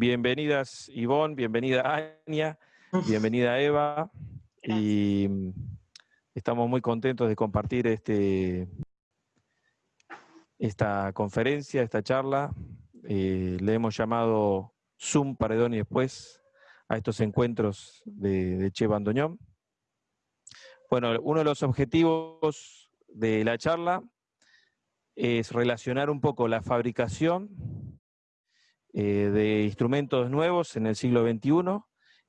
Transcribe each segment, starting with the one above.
Bienvenidas Ivonne, bienvenida Ania, bienvenida Eva. Y mm, estamos muy contentos de compartir este, esta conferencia, esta charla. Eh, le hemos llamado Zoom Paredón y después a estos encuentros de, de Che Bandoñón. Bueno, uno de los objetivos de la charla es relacionar un poco la fabricación eh, de instrumentos nuevos en el siglo XXI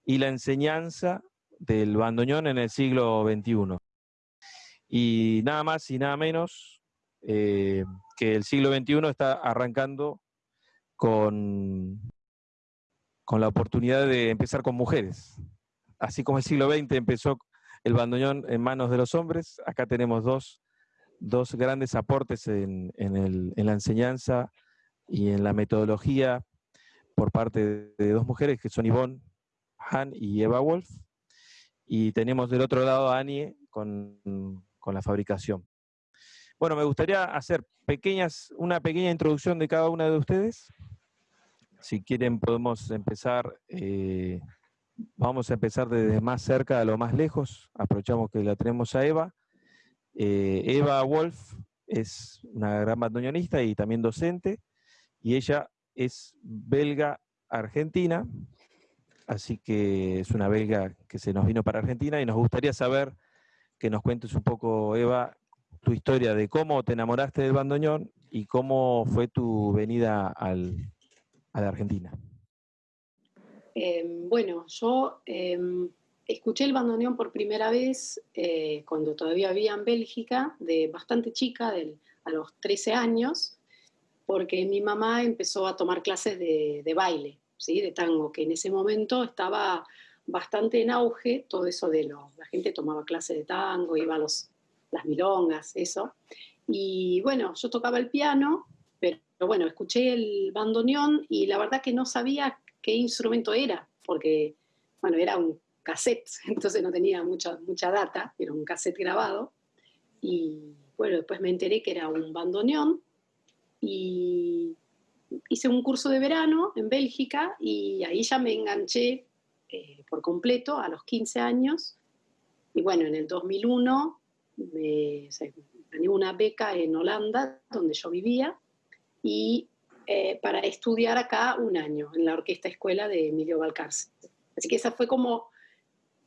y la enseñanza del bandoneón en el siglo XXI. Y nada más y nada menos eh, que el siglo XXI está arrancando con, con la oportunidad de empezar con mujeres. Así como el siglo XX empezó el bandoneón en manos de los hombres, acá tenemos dos, grandes aportes en, en la enseñanza y en la metodología por parte de dos mujeres que son Yvonne Han y Eva Wolf. Y tenemos del otro lado a Annie con, la fabricación. Bueno, me gustaría hacer pequeñas, una pequeña introducción de cada una de ustedes. Si quieren podemos empezar, eh, vamos a empezar desde más cerca a lo más lejos. Aprovechamos que la tenemos a Eva. Eh, Eva Wolf es una gran bandoneonista y también docente, y ella es belga argentina, así que es una belga que se nos vino para Argentina y nos gustaría saber que nos cuentes un poco, Eva, tu historia de cómo te enamoraste del bandoneón y cómo fue tu venida al, a la Argentina. Em, bueno, yo em, escuché el bandoneón por primera vez eh, cuando todavía vivía en Bélgica, de bastante chica, a los 13 años, porque mi mamá empezó a tomar clases de, baile, ¿sí? de tango, que en ese momento estaba bastante en auge, todo eso de lo, la gente tomaba clases de tango, iba a los, las milongas, eso. Y bueno, yo tocaba el piano, pero bueno, escuché el bandoneón y la verdad que no sabía qué instrumento era, porque bueno, era un cassette, entonces no tenía mucha, mucha data, era un cassette grabado. Y bueno, después me enteré que era un bandoneón y hice un curso de verano en Bélgica y ahí ya me enganché eh, por completo a los 15 años. Y bueno, en el 2001 me, gané una beca en Holanda, donde yo vivía, y eh, para estudiar acá un año en la Orquesta Escuela de Emilio Valcárcel. Así que esa fue como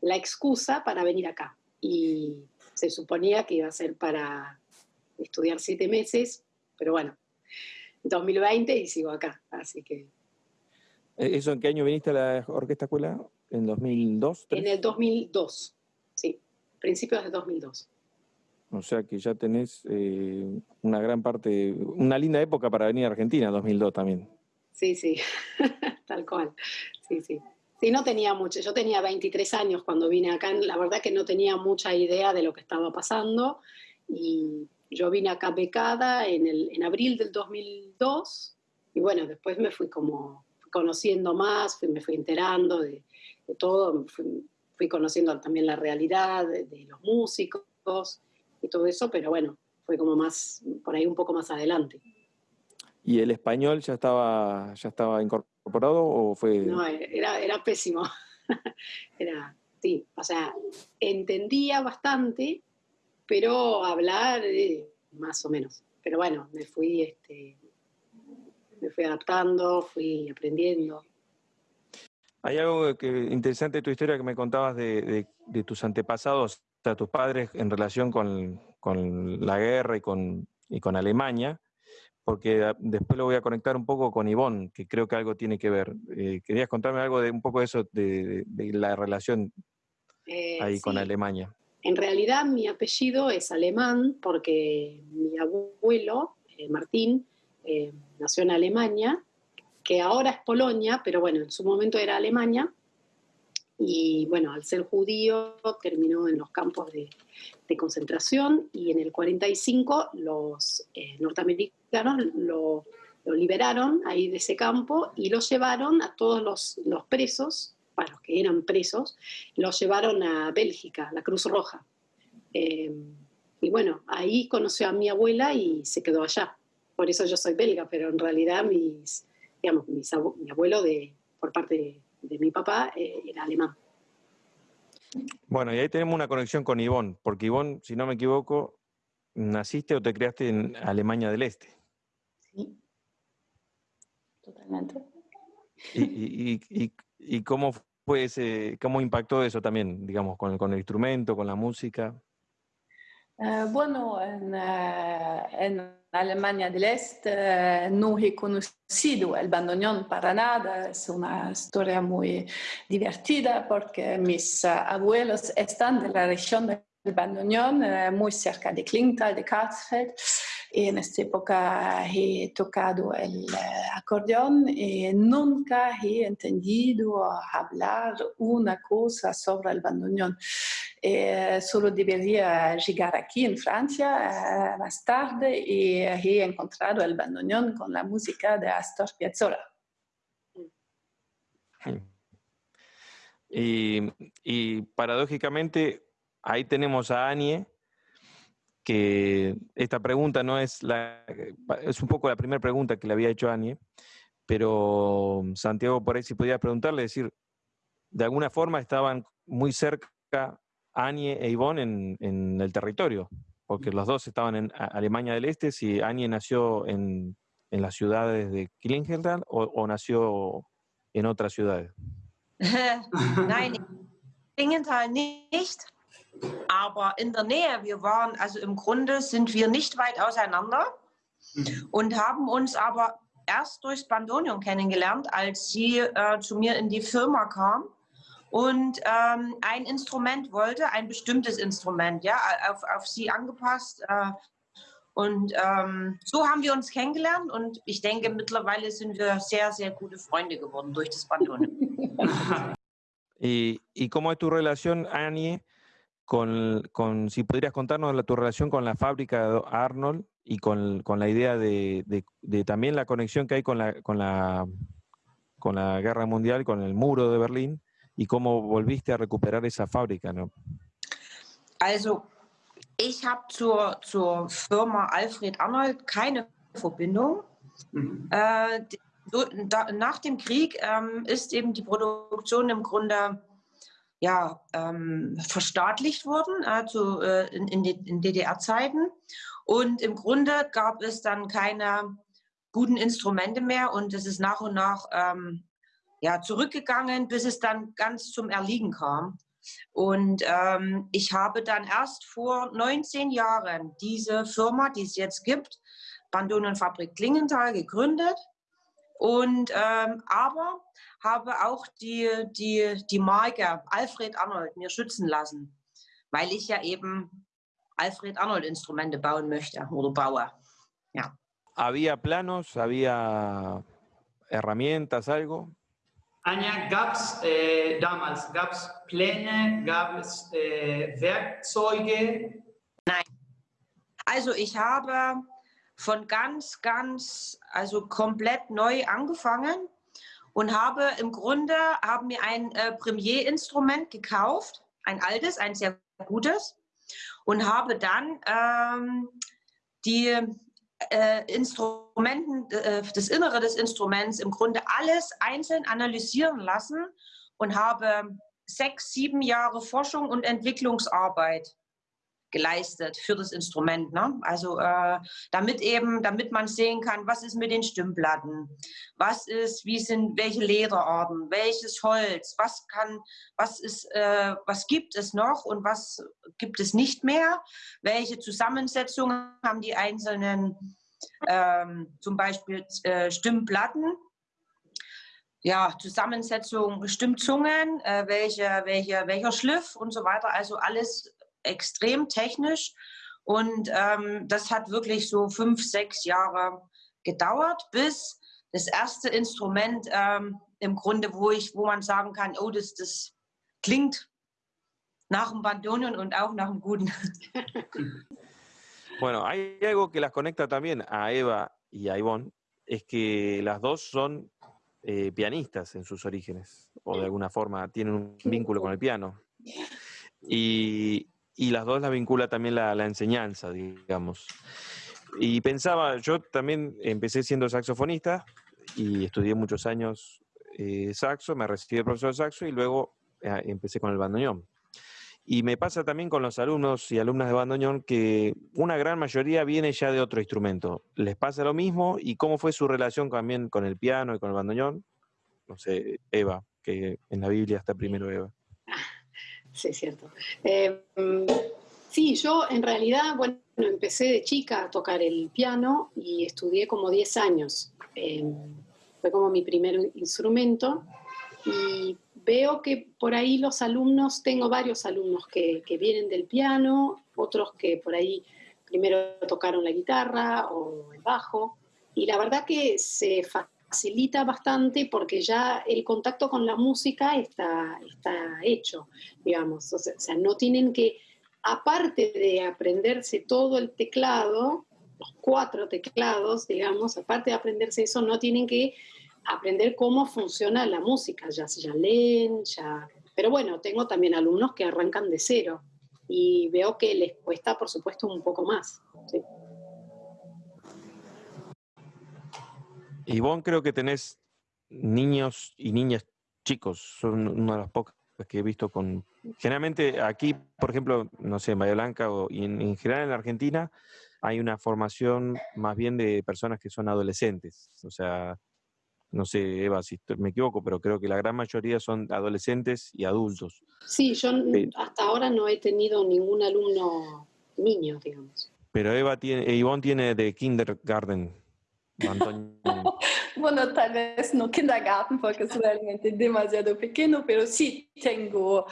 la excusa para venir acá. Y se suponía que iba a ser para estudiar siete meses, pero bueno, 2020 y sigo acá, así que... ¿E-, ¿Eso en qué año viniste a la Orquesta Escuela? ¿En 2002? En el 2002, sí, principios de 2002. O sea que ya tenés eh, una gran parte, una linda época para venir a Argentina, 2002 también. Sí, sí, tal cual, sí, sí. Sí, no tenía mucho, yo tenía 23 años cuando vine acá, la verdad que no tenía mucha idea de lo que estaba pasando y yo vine acá becada en, el, en abril del 2002 y bueno, después me fui como conociendo más, me fui enterando de, todo, fui, conociendo también la realidad de, los músicos y todo eso, pero bueno, fue como más, por ahí un poco más adelante. ¿Y el español ya estaba, ya estaba incorporado o fue...? No, era, era pésimo. era, sí, o sea, entendía bastante, pero hablar eh, más o menos. Pero bueno, me fui, este, me fui adaptando, fui aprendiendo. Hay algo que, interesante de tu historia que me contabas de, tus antepasados, o sea, tus padres en relación con, la guerra y con, y con Alemania, porque después lo voy a conectar un poco con Ivonne, que creo que algo tiene que ver. Eh, ¿Querías contarme algo de un poco de eso, de, la relación eh, ahí con Alemania? En realidad mi apellido es alemán porque mi abuelo, eh, Martín, eh, nació en Alemania, que ahora es Polonia, pero bueno, en su momento era Alemania. Y bueno, al ser judío terminó en los campos de, concentración y en el 45 los eh, norteamericanos lo, liberaron ahí de ese campo y lo llevaron a todos los presos para los que eran presos, los llevaron a Bélgica, la Cruz Roja. Eh, y bueno, ahí conoció a mi abuela y se quedó allá. Por eso yo soy belga, pero en realidad mis, digamos, mi abuelo de, por parte de, mi papá eh, era alemán. Bueno, y ahí tenemos una conexión con Ivonne, porque Ivonne, si no me equivoco, ¿naciste o te creaste en Alemania del Este? Sí, totalmente. ¿Y, cómo fue ese, cómo impactó eso también, digamos, con, el instrumento, con la música? Eh, bueno, en, eh, en, Alemania del Este no he conocido el bandoneón para nada. Es una historia muy divertida porque mis eh, abuelos están de la región del bandoneón, muy cerca de Klingenthal, de Karlsfeld. En esta época he tocado el eh, acordeón y nunca he entendido hablar una cosa sobre el bandoneón. Eh, solo debería llegar aquí en Francia eh, más tarde y he encontrado el bandoneón con la música de Astor Piazzolla. Y, y paradójicamente ahí tenemos a Anie, que esta pregunta no es la, es un poco la primera pregunta que le había hecho a Anie, pero Santiago por ahí si podía preguntarle, decir, de alguna forma estaban muy cerca Anie e Ivonne en, en el territorio, porque los dos estaban en Alemania del Este, si Anie nació en, en las ciudades de Klingenthal o, o, nació en otras ciudades. Nein, Klingenthal nicht. Aber in der Nähe. Wir waren, also im Grunde sind wir nicht weit auseinander mhm. und haben uns aber erst durchs Bandonium kennengelernt, als sie äh, zu mir in die Firma kam und ähm, ein Instrument wollte, ein bestimmtes Instrument, ja, auf, auf sie angepasst. Äh, und ähm, so haben wir uns kennengelernt und ich denke, mittlerweile sind wir sehr, sehr gute Freunde geworden durch das Bandonium. y, y cómo es tu relación, Annie, con, con, si podrías contarnos la, tu relación con la fábrica de Arnold y con, con la idea de, de, de, también la conexión que hay con la, con, la, con la guerra mundial, con el muro de Berlín y cómo volviste a recuperar esa fábrica, ¿no? Also, ich habe zur, zur Firma Alfred Arnold keine Verbindung. Mhm. Äh, so, da, nach dem Krieg ähm, ist eben die Produktion im Grunde ja, ähm, verstaatlicht wurden äh, in, in, in DDR-Zeiten. Und im Grunde gab es dann keine guten Instrumente mehr und es ist nach und nach ähm, ja, zurückgegangen, bis es dann ganz zum Erliegen kam. Und ähm, ich habe dann erst vor 19 Jahren diese Firma, die es jetzt gibt, Bandonenfabrik Klingenthal, gegründet. Und ähm, aber habe auch die, die, die Marke Alfred Arnold mir schützen lassen, weil ich ja eben Alfred Arnold Instrumente bauen möchte oder baue. Ja. ¿Había planos? ¿Había herramientas, algo? Anja, gab es äh, damals gab's Pläne, gab es äh, Werkzeuge? Nein. Also ich habe von ganz, ganz, also komplett neu angefangen und habe im Grunde, haben mir ein äh, Premier-Instrument gekauft, ein altes, ein sehr gutes und habe dann ähm, die äh, Instrumenten, äh, das Innere des Instruments im Grunde alles einzeln analysieren lassen und habe sechs, sieben Jahre Forschung und Entwicklungsarbeit geleistet für das Instrument. Ne? Also äh, damit eben, damit man sehen kann, was ist mit den Stimmplatten, was ist, wie sind, welche Lederarten, welches Holz, was kann, was ist, äh, was gibt es noch und was gibt es nicht mehr, welche Zusammensetzungen haben die einzelnen, ähm, zum Beispiel äh, Stimmplatten. Ja, Zusammensetzung, Stimmzungen, äh, welche, welche, welcher Schliff und so weiter. Also alles extrem technisch und ähm, das hat wirklich so fünf, sechs Jahre gedauert, bis das erste Instrument ähm, im Grunde, wo ich, wo man sagen kann, oh, das, das klingt nach dem Bandonion und auch nach dem Guten. Bueno, hay algo que las conecta también a Eva y a Ivonne, es que las dos son eh, pianistas en sus orígenes, o de alguna forma tienen un vínculo con el piano. Y, y las dos la vincula también la, la, enseñanza, digamos. Y pensaba, yo también empecé siendo saxofonista y estudié muchos años eh, saxo, me recibí de profesor de saxo y luego eh, empecé con el bandoneón. Y me pasa también con los alumnos y alumnas de bandoneón que una gran mayoría viene ya de otro instrumento. ¿Les pasa lo mismo? ¿Y cómo fue su relación también con el piano y con el bandoneón? No sé, Eva, que en la Biblia está primero Eva. Sí, cierto. Eh, sí, yo en realidad, bueno, empecé de chica a tocar el piano y estudié como 10 años. Eh, fue como mi primer instrumento y veo que por ahí los alumnos, tengo varios alumnos que, que, vienen del piano, otros que por ahí primero tocaron la guitarra o el bajo, y la verdad que se facilita bastante porque ya el contacto con la música está, está hecho, digamos, o sea, no tienen que, aparte de aprenderse todo el teclado, los cuatro teclados, digamos, aparte de aprenderse eso, no tienen que aprender cómo funciona la música, ya, ya leen, ya... Pero bueno, tengo también alumnos que arrancan de cero y veo que les cuesta, por supuesto, un poco más. ¿sí? Ivonne, creo que tenés niños y niñas chicos, son una de las pocas que he visto con... Generalmente aquí, por ejemplo, no sé, en Bahía Blanca o y en, en general en la Argentina, hay una formación más bien de personas que son adolescentes, o sea, no sé, Eva, si me equivoco, pero creo que la gran mayoría son adolescentes y adultos. Sí, yo hasta ahora no he tenido ningún alumno niño, digamos. Pero Eva tiene, Ivonne tiene de kindergarten. bueno, tal vez no kindergarten porque es realmente demasiado pequeño, pero sí tengo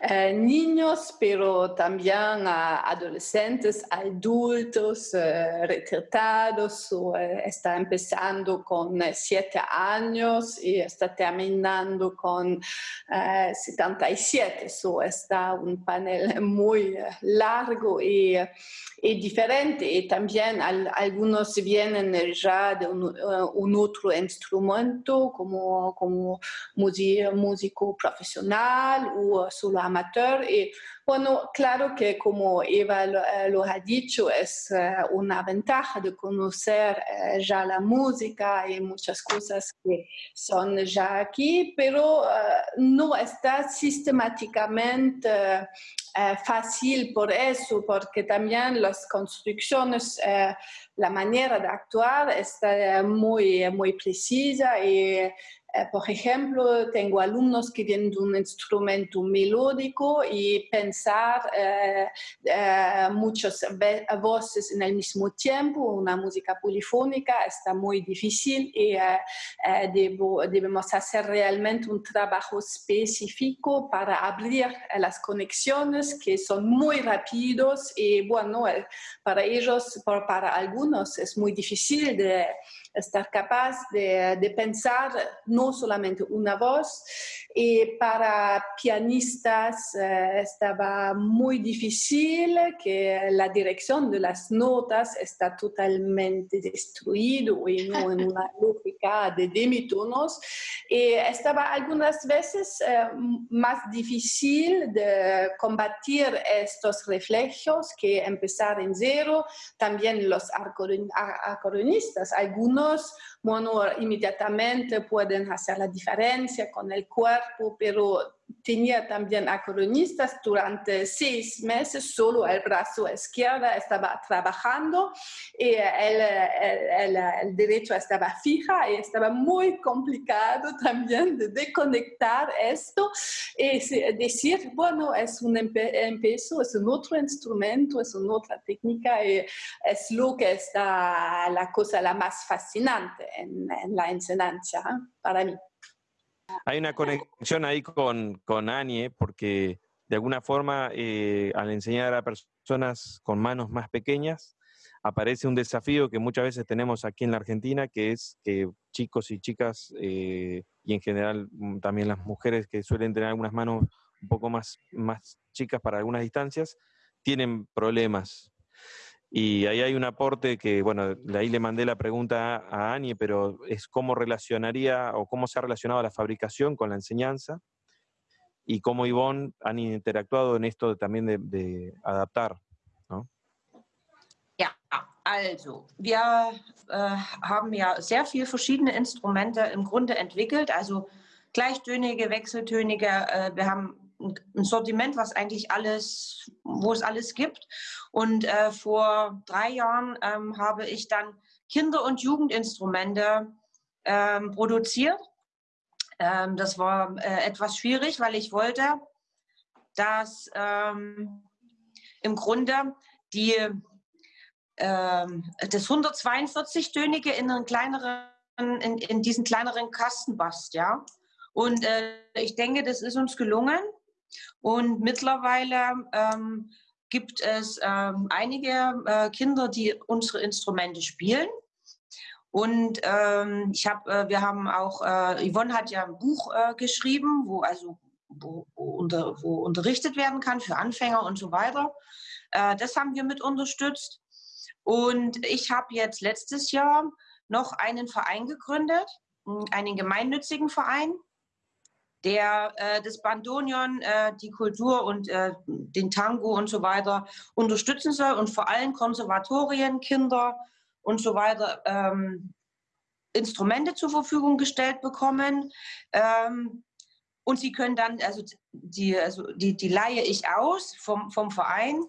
eh, niños, pero también uh, adolescentes, adultos, uh, retratados, uh, está empezando con siete años y está terminando con 77. So, está un panel muy largo y, y diferente. Y también al, algunos vienen ya de un, un otro instrumento como, como músico profesional o solo amateur. Y bueno, claro que como Eva lo, eh, ha dicho, es eh, una ventaja de conocer eh, ya la música y muchas cosas que son ya aquí, pero no está sistemáticamente fácil por eso, porque también las construcciones, la manera de actuar está muy, muy precisa y por ejemplo, tengo alumnos que vienen de un instrumento melódico y pensar eh, eh, muchas voces en el mismo tiempo, una música polifónica, está muy difícil y eh, eh, debemos hacer realmente un trabajo específico para abrir las conexiones que son muy rápidos y bueno, para ellos, para algunos es muy difícil de estar capaz de, de, pensar no solamente una voz. Y para pianistas eh, estaba muy difícil que la dirección de las notas está totalmente destruido y no en una lógica de demitonos. Y estaba algunas veces eh, más difícil de combatir estos reflejos que empezar en cero. También los acordeonistas, algunos bueno, inmediatamente pueden hacer la diferencia con el cuerpo, pero tenía también acronistas durante seis meses, solo el brazo izquierdo estaba trabajando y el, el, el, el, derecho estaba fija y estaba muy complicado también de desconectar esto y decir, bueno, es un empiezo, es un otro instrumento, es una otra técnica y es lo que está la cosa la más fascinante en, en la enseñanza ¿eh? para mí. Hay una conexión ahí con, con Anie, porque de alguna forma, eh, al enseñar a personas con manos más pequeñas, aparece un desafío que muchas veces tenemos aquí en la Argentina, que es que chicos y chicas, eh, y en general mm, también las mujeres que suelen tener algunas manos un poco más, más chicas para algunas distancias, tienen problemas y ahí hay un aporte que, bueno, ahí le mandé la pregunta a Ani, pero es cómo relacionaría o cómo se ha relacionado la fabricación con la enseñanza y cómo Ivonne han interactuado en esto también de, de adaptar, ¿no? Also, wir äh, haben ja sehr viele verschiedene Instrumente im Grunde entwickelt, also gleichtönige, wechseltönige. Äh, wir haben ein Sortiment, was eigentlich alles, wo es alles gibt. Und äh, vor drei Jahren ähm, habe ich dann Kinder- und Jugendinstrumente ähm, produziert. Ähm, das war äh, etwas schwierig, weil ich wollte, dass ähm, im Grunde die, ähm, das 142-tönige in, in, in diesen kleineren Kasten passt. Ja? Und äh, ich denke, das ist uns gelungen. Und mittlerweile ähm, gibt es ähm, einige äh, Kinder, die unsere Instrumente spielen. Und ähm, ich hab, äh, wir haben auch, äh, Yvonne hat ja ein Buch äh, geschrieben, wo also wo, wo, unter, wo unterrichtet werden kann für Anfänger und so weiter. Äh, das haben wir mit unterstützt. Und ich habe jetzt letztes Jahr noch einen Verein gegründet, einen gemeinnützigen Verein, der äh, das Bandonion, äh, die Kultur und äh, den Tango und so weiter unterstützen soll und vor allem Konservatorien, Kinder und so weiter ähm, Instrumente zur Verfügung gestellt bekommen. Ähm, und sie können dann, also die, also die, die leihe ich aus vom, vom Verein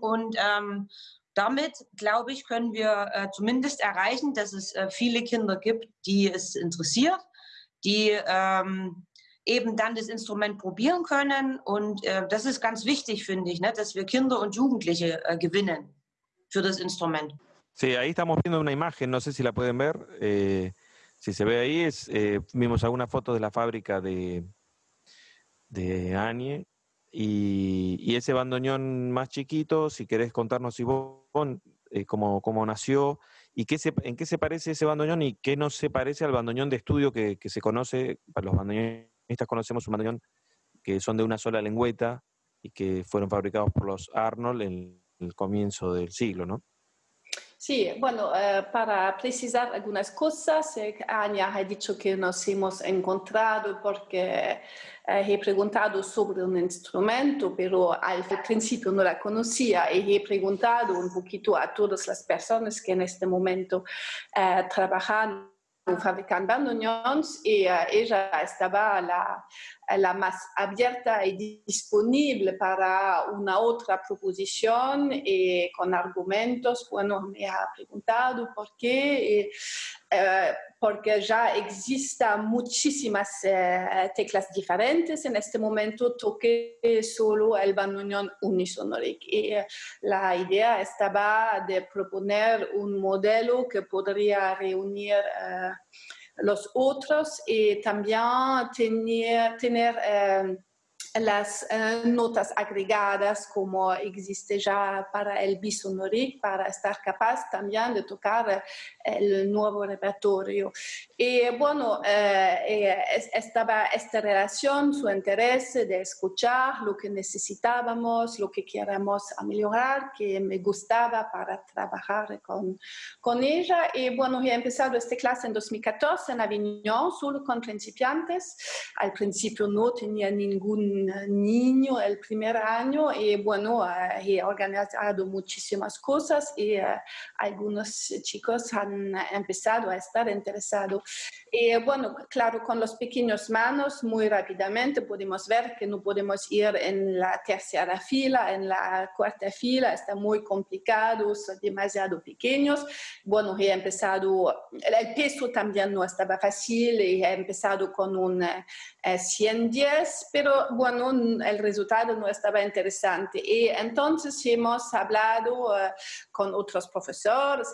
und ähm, damit, glaube ich, können wir äh, zumindest erreichen, dass es äh, viele Kinder gibt, die es interessiert, die ähm, eben dann das Instrument probieren können. Und äh, das ist ganz wichtig, finde ich, ne, dass wir Kinder und Jugendliche äh, gewinnen für das Instrument. Sí, ahí estamos viendo una imagen, no sé si la pueden ver. Eh, si se ve ahí, es, eh, vimos algunas fotos de la fábrica de, de Anie. Y, y, ese bandoneón más chiquito, si querés contarnos, Ivonne, eh, cómo, cómo nació y qué se, en qué se parece ese bandoneón y qué no se parece al bandoneón de estudio que, que se conoce, para los bandoneonistas conocemos un bandoneón que son de una sola lengüeta y que fueron fabricados por los Arnold en el comienzo del siglo, ¿no? Sí, bueno, eh, para precisar algunas cosas, eh, ha dicho que nos hemos encontrado porque eh, he preguntado sobre un instrumento, pero al principio no la conocía y he preguntado un poquito a todas las personas que en este momento eh, trabajan fabricando bandoneons y uh, ella estaba la, la, más abierta y disponible para una otra proposición y con argumentos. Bueno, me ha preguntado por qué. Y, uh, porque ya existen muchísimas uh, teclas diferentes. En este momento toqué solo el bandoneón unisonoric y la idea estaba de proponer un modelo que podría reunir los otros y también tener, tener eh, las eh, notas agregadas como existe ya para el bisonoric para estar capaz también de tocar el nuevo repertorio. Y bueno, eh, eh estaba esta relación, su interés de escuchar lo que necesitábamos, lo que queremos mejorar, que me gustaba para trabajar con, con ella. Y bueno, he empezado esta clase en 2014 en Avignon, solo con principiantes. Al principio no tenía ningún niño el primer año y bueno, uh, he organizado muchísimas cosas y uh, algunos chicos han empezado a estar interesados. Y bueno, claro, con los pequeños manos muy rápidamente podemos ver que no podemos ir en la tercera fila, en la cuarta fila, está muy complicado, son demasiado pequeños. Bueno, he empezado, el peso también no estaba fácil y he empezado con un eh, 110, pero bueno, el resultado no estaba interesante. Y entonces hemos hablado uh, con otros profesores,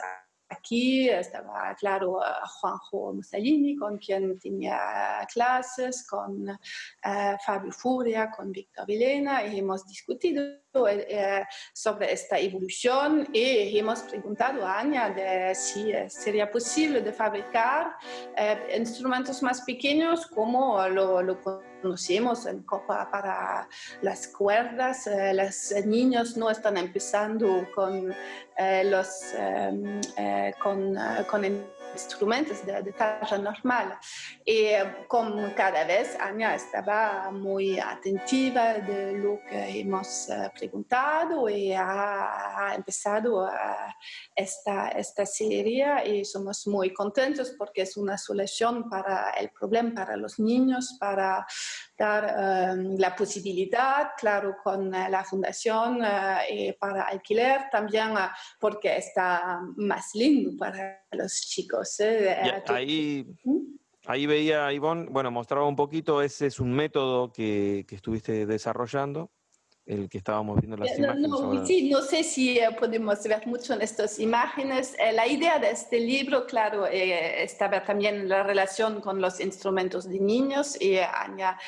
Aquí estaba, claro, Juanjo Mussolini, con quien tenía clases, con uh, Fabio Furia, con Víctor Vilena, y hemos discutido uh, sobre esta evolución y hemos preguntado a Anya de si sería posible de fabricar instrumentos más pequeños como lo, conocemos en Copa para las cuerdas. Eh, los niños no están empezando con eh, los... Em, eh, con, con instrumentos de, de talla normal. Y como cada vez Anya estaba muy atentiva de lo que hemos eh, preguntado y ha, empezado esta, esta serie y somos muy contentos porque es una solución para el problema para los niños, para dar um, la posibilidad, claro, con uh, la fundación uh, para alquiler también, uh, porque está más lindo para los chicos. ¿eh? ahí, ahí veía, Ivonne, bueno, mostraba un poquito, ese es un método que, que estuviste desarrollando el que estábamos viendo las imágenes. No, sí, no sé si eh, podemos ver mucho en estas imágenes. Eh, la idea de este libro, claro, eh, estaba también en la relación con los instrumentos de niños y Anya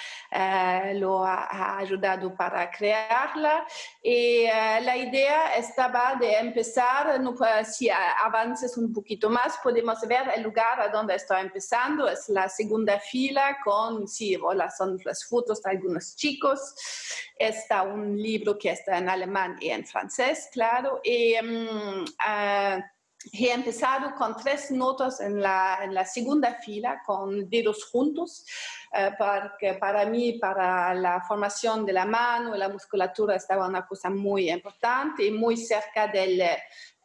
lo ha, ayudado para crearla. Y la idea estaba de empezar, no, si avances un poquito más, podemos ver el lugar a donde está empezando. Es la segunda fila con, sí, hola, son las fotos de algunos chicos. Está un libro que está en alemán y en francés, claro. Y um, uh, he empezado con tres notas en la, en la segunda fila, con dedos juntos, uh, porque para mí, para la formación de la mano y la musculatura, estaba una cosa muy importante y muy cerca del,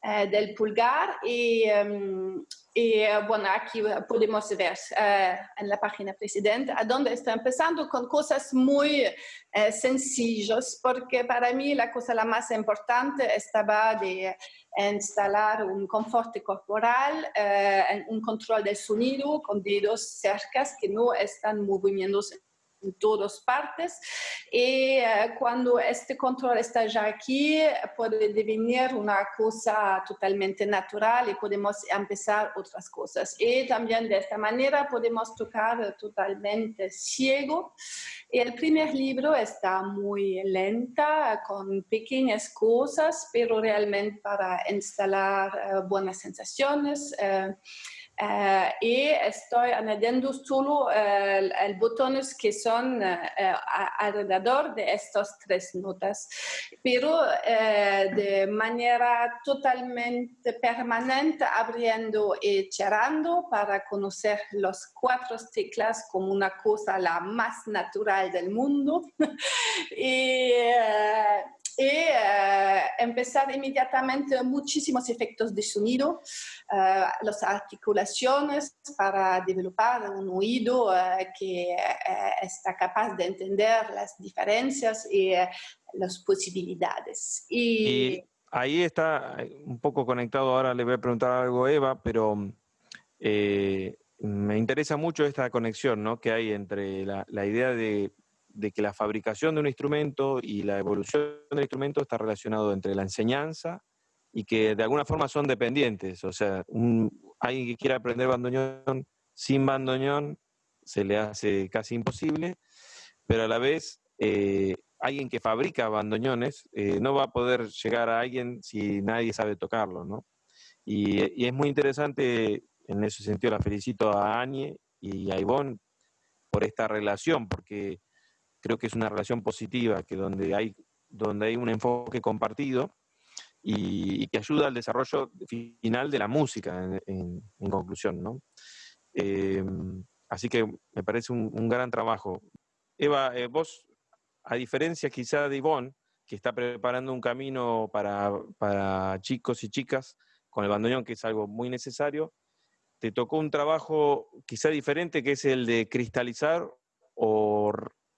uh, del pulgar. Y, y eh, bueno, aquí podemos ver uh, en la página precedente a dónde está empezando con cosas muy uh, sencillas, porque para mí la cosa la más importante estaba de instalar un confort corporal, uh, un control del sonido con dedos cercas que no están moviéndose en todas partes. Y uh, cuando este control está ya aquí, puede devenir una cosa totalmente natural y podemos empezar otras cosas. Y también de esta manera podemos tocar totalmente ciego. Y el primer libro está muy lenta, con pequeñas cosas, pero realmente para instalar uh, buenas sensaciones. Uh, Uh, y estoy añadiendo solo uh, botones que son uh, alrededor de estas tres notas, pero de manera totalmente permanente, abriendo y cerrando para conocer los cuatro teclas como una cosa la más natural del mundo. y uh, empezar inmediatamente muchísimos efectos de sonido, uh, las articulaciones para desarrollar un oído uh, que está capaz de entender las diferencias y las posibilidades. Y, y, ahí está un poco conectado, ahora le voy a preguntar algo a Eva, pero eh, me interesa mucho esta conexión ¿no? que hay entre la, la idea de de que la fabricación de un instrumento y la evolución del instrumento está relacionado entre la enseñanza y que de alguna forma son dependientes. O sea, un, alguien que quiera aprender bandoneón sin bandoneón se le hace casi imposible, pero a la vez eh, alguien que fabrica bandoneones eh, no va a poder llegar a alguien si nadie sabe tocarlo, ¿no? Y, y, es muy interesante, en ese sentido la felicito a Anie y a Ivonne por esta relación, porque creo que es una relación positiva, que donde hay, donde hay un enfoque compartido y, que ayuda al desarrollo final de la música, en, conclusión, ¿no? Eh, así que me parece un, un gran trabajo. Eva, eh, vos, a diferencia quizá de Ivonne, que está preparando un camino para, para chicos y chicas con el bandoneón, que es algo muy necesario, te tocó un trabajo quizá diferente, que es el de cristalizar o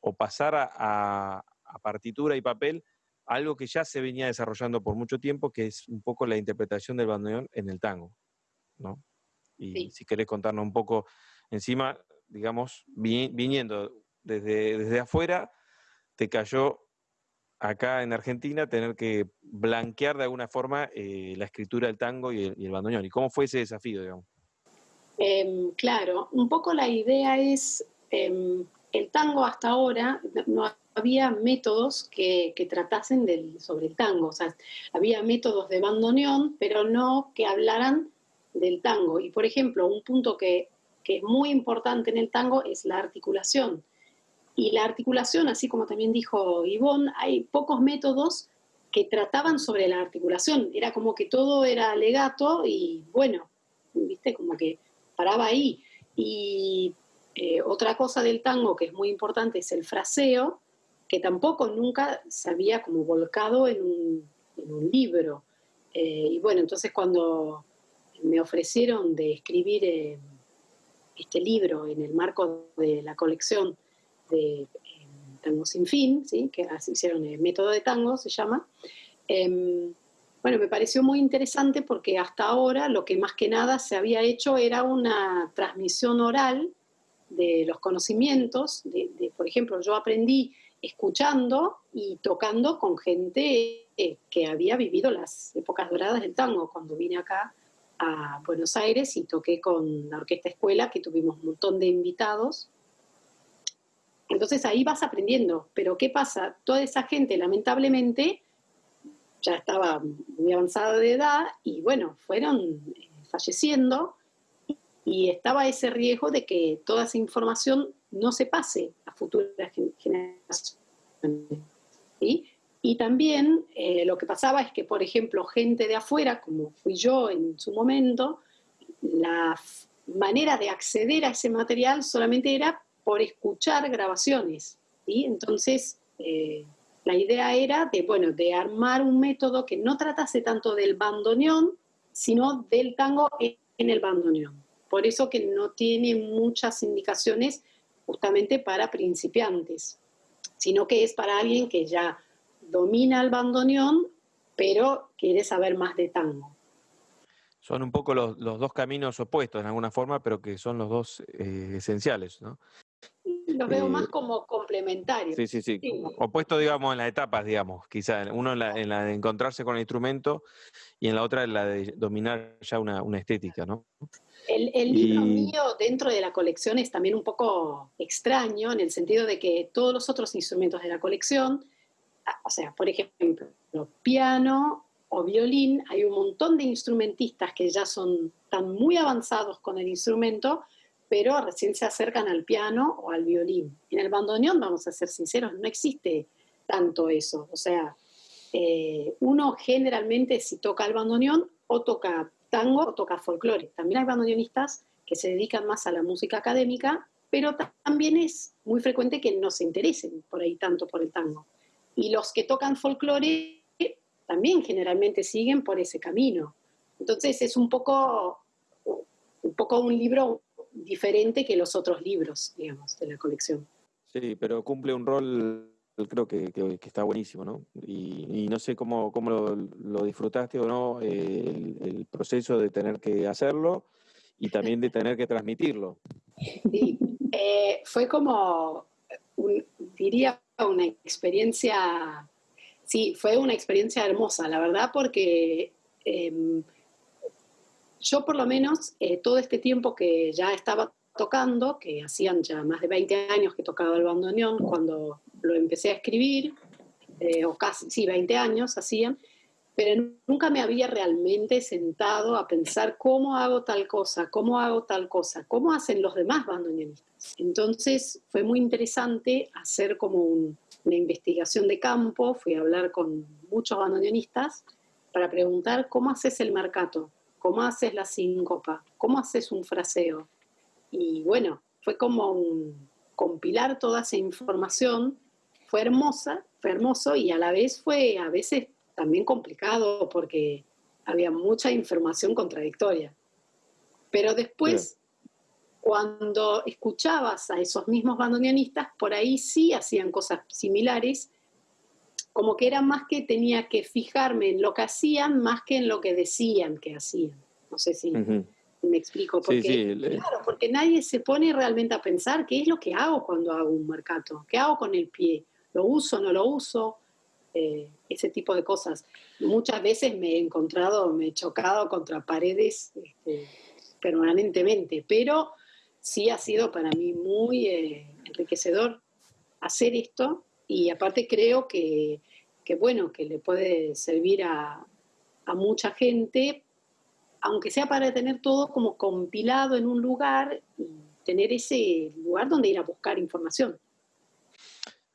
o pasar a, a, a, partitura y papel algo que ya se venía desarrollando por mucho tiempo, que es un poco la interpretación del bandoneón en el tango, ¿no? Y sí. si querés contarnos un poco encima, digamos, vi, viniendo desde, desde afuera, te cayó acá en Argentina tener que blanquear de alguna forma eh, la escritura del tango y el, y el, bandoneón. ¿Y cómo fue ese desafío, digamos? Eh, claro, un poco la idea es eh, el tango hasta ahora no había métodos que, tratasen sobre el tango, o sea, había métodos de bandoneón, pero no que hablaran del tango. Y por ejemplo, un punto que, que es muy importante en el tango es la articulación. Y la articulación, así como también dijo Ivonne, hay pocos métodos que trataban sobre la articulación. Era como que todo era legato y bueno, viste, como que paraba ahí. Y eh, otra cosa del tango que es muy importante es el fraseo, que tampoco nunca se había como volcado en un, libro. Eh, y bueno, entonces cuando me ofrecieron de escribir eh, este libro en el marco de la colección de Tango Sin Fin, ¿sí? que hicieron el método de tango, se llama, em, bueno, me pareció muy interesante porque hasta ahora lo que más que nada se había hecho era una transmisión oral de los conocimientos. De, por ejemplo, yo aprendí escuchando y tocando con gente eh, que había vivido las épocas doradas del tango. Cuando vine acá a Buenos Aires y toqué con la Orquesta Escuela, que tuvimos un montón de invitados. Entonces ahí vas aprendiendo, pero ¿qué pasa? Toda esa gente lamentablemente ya estaba muy avanzada de edad y bueno, fueron eh, falleciendo y estaba ese riesgo de que toda esa información no se pase a futuras generaciones. Y también eh, lo que pasaba es que, por ejemplo, gente de afuera, como fui yo en su momento, la manera de acceder a ese material solamente era por escuchar grabaciones. y Entonces, eh, la idea era de, bueno, de armar un método que no tratase tanto del bandoneón, sino del tango en el bandoneón. Por eso que no tiene muchas indicaciones justamente para principiantes, sino que es para alguien que ya domina el bandoneón, pero quiere saber más de tango. Son un poco los, dos caminos opuestos en alguna forma, pero que son los dos eh, esenciales, ¿no? Lo veo más eh, como complementario. Sí, sí, sí, Opuesto, digamos, en las etapas, digamos, quizá. Uno en la, de encontrarse con el instrumento y en la otra en la de dominar ya una, estética, ¿no? El, libro mío dentro de la colección es también un poco extraño en el sentido de que todos los otros instrumentos de la colección, ah, o sea, por ejemplo, piano o violín, hay un montón de instrumentistas que ya son tan muy avanzados con el instrumento pero recién se acercan al piano o al violín. En el bandoneón, vamos a ser sinceros, no existe tanto eso. O sea, eh, uno generalmente si toca el bandoneón o toca tango o toca folclore. También hay bandoneonistas que se dedican más a la música académica, pero también es muy frecuente que no se interesen por ahí tanto por el tango. Y los que tocan folclore también generalmente siguen por ese camino. Entonces es un poco, un poco un libro diferente que los otros libros, digamos, de la colección. Sí, pero cumple un rol, creo que, está buenísimo, ¿no? Y, no sé cómo, cómo lo, disfrutaste o no, el, proceso de tener que hacerlo y también de tener que transmitirlo. Sí, eh, fue como, diría, una experiencia, sí, fue una experiencia hermosa, la verdad, porque... Em, yo por lo menos eh, todo este tiempo que ya estaba tocando, que hacían ya más de 20 años que tocaba el bandoneón, cuando lo empecé a escribir, eh, o casi, sí, 20 años hacían, pero nunca me había realmente sentado a pensar cómo hago tal cosa, cómo hago tal cosa, cómo hacen los demás bandoneonistas. Entonces fue muy interesante hacer como una investigación de campo, fui a hablar con muchos bandoneonistas para preguntar cómo haces el marcato, cómo haces la síncopa, cómo haces un fraseo. Y bueno, fue como un, compilar toda esa información, fue hermosa, fue hermoso y a la vez fue a veces también complicado porque había mucha información contradictoria. Pero después, cuando escuchabas a esos mismos bandoneonistas, por ahí sí hacían cosas similares como que era más que tenía que fijarme en lo que hacían más que en lo que decían que hacían. No sé si me explico. Porque, Claro, porque nadie se pone realmente a pensar qué es lo que hago cuando hago un mercado, qué hago con el pie, lo uso, no lo uso, eh, ese tipo de cosas. Muchas veces me he encontrado, me he chocado contra paredes este, permanentemente, pero sí ha sido para mí muy eh, enriquecedor hacer esto y aparte creo que, bueno, que le puede servir a, mucha gente, aunque sea para tener todo como compilado en un lugar y tener ese lugar donde ir a buscar información.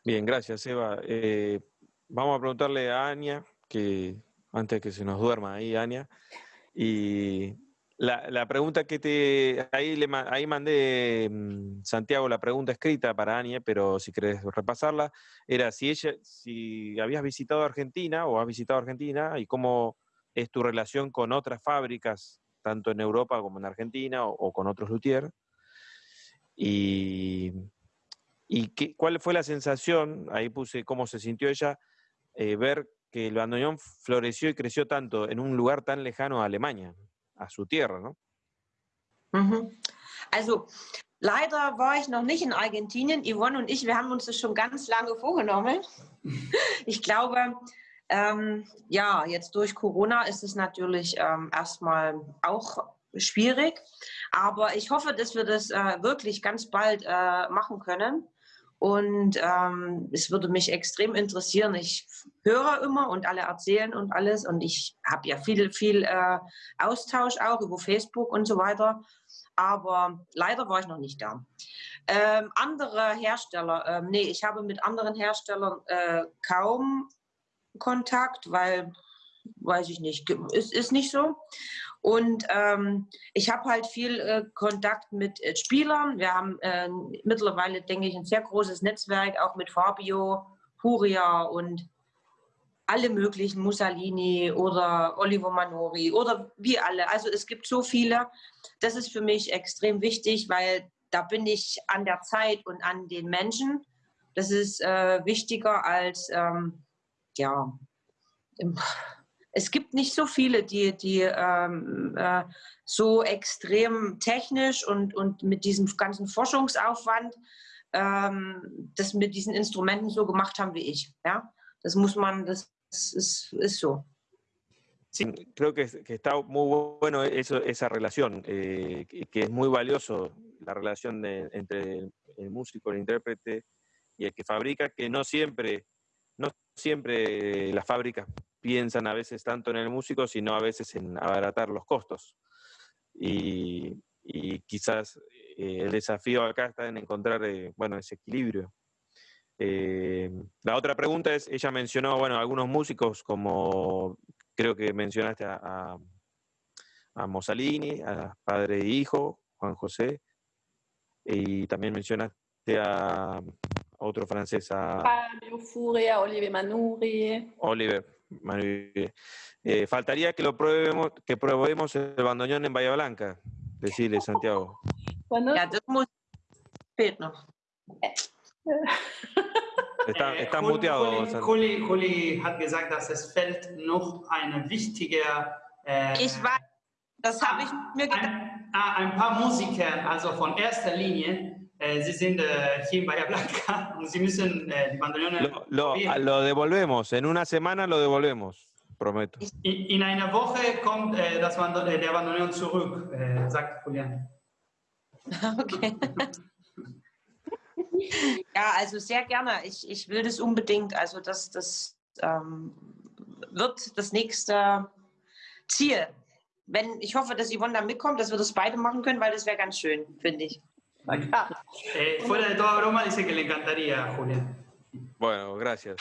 Bien, gracias, Eva. Eh, vamos a preguntarle a Ania, que antes que se nos duerma ahí, Ania, y La, la, pregunta que te. Ahí, le, ahí mandé, mm, Santiago, la pregunta escrita para Anie, pero si querés repasarla, era si ella, si habías visitado Argentina o has visitado Argentina y cómo es tu relación con otras fábricas, tanto en Europa como en Argentina o, o con otros luthier. Y, y qué, cuál fue la sensación, ahí puse cómo se sintió ella, eh, ver que el bandoneón floreció y creció tanto en un lugar tan lejano a Alemania. A su tierra, ¿no? Mhm. Also leider war ich noch nicht in Argentinien. Yvonne und ich, wir haben uns das schon ganz lange vorgenommen. Ich glaube, ähm, ja, jetzt durch Corona ist es natürlich ähm, erstmal auch schwierig. Aber ich hoffe, dass wir das äh, wirklich ganz bald äh, machen können. Und ähm, es würde mich extrem interessieren. Ich höre immer und alle erzählen und alles. Und ich habe ja viel, viel äh, Austausch auch über Facebook und so weiter. Aber leider war ich noch nicht da. Ähm, andere Hersteller, ähm, nee, ich habe mit anderen Herstellern äh, kaum Kontakt, weil, weiß ich nicht, es ist nicht so. Und ähm, ich habe halt viel äh, Kontakt mit äh, Spielern. Wir haben äh, mittlerweile, denke ich, ein sehr großes Netzwerk, auch mit Fabio, Furia und alle möglichen, Mussolini oder Oliver Manori oder wie alle. Also es gibt so viele. Das ist für mich extrem wichtig, weil da bin ich an der Zeit und an den Menschen. Das ist äh, wichtiger als, ähm, ja, im, es gibt nicht so viele, die, die ähm, äh, so extrem technisch und, und mit diesem ganzen Forschungsaufwand ähm, das mit diesen Instrumenten so gemacht haben wie ich. Ja? Das muss man, das, es, es so. Sí, creo que, que, está muy bueno eso, esa relación, eh, que es muy valioso la relación de, entre el músico, el intérprete y el que fabrica, que no siempre, no siempre las fábricas piensan a veces tanto en el músico, sino a veces en abaratar los costos. Y, y quizás eh, el desafío acá está en encontrar eh, bueno, ese equilibrio. Eh, la otra pregunta es, ella mencionó, bueno, algunos músicos como creo que mencionaste a, a, a Mussolini, a padre e hijo, Juan José, y también mencionaste a otro francés, a Fabio Furia, Oliver Manuri. Oliver, eh, faltaría que lo probemos, que probemos el bandoneón en Bahía Blanca, decirle Santiago. Está, Äh, está Juli- muteado. Juli, Santiago. Juli, Juli hat gesagt, dass es fehlt noch eine wichtige. Äh, Ich weiß, das habe ich mir gedacht. ein, ah, ein paar Musiker, also von erster Linie, äh, sie sind äh, hier in Bahia Blanca und sie müssen äh, die Bandoneone Lo, lo- probieren. lo devolvemos, en una semana lo devolvemos, prometo. In, in einer Woche kommt äh, das Bando äh, der Bandoneon zurück, äh, sagt Julian. Okay. ja, also sehr gerne. Ich, ich will das unbedingt. Also das, das ähm, wird das nächste Ziel. Wenn, ich hoffe, dass Yvonne da mitkommt, dass wir das beide machen können, weil das wäre ganz schön, finde ich. Acá. Eh, fuera de toda broma, dice que le encantaría Julián. Bueno, gracias.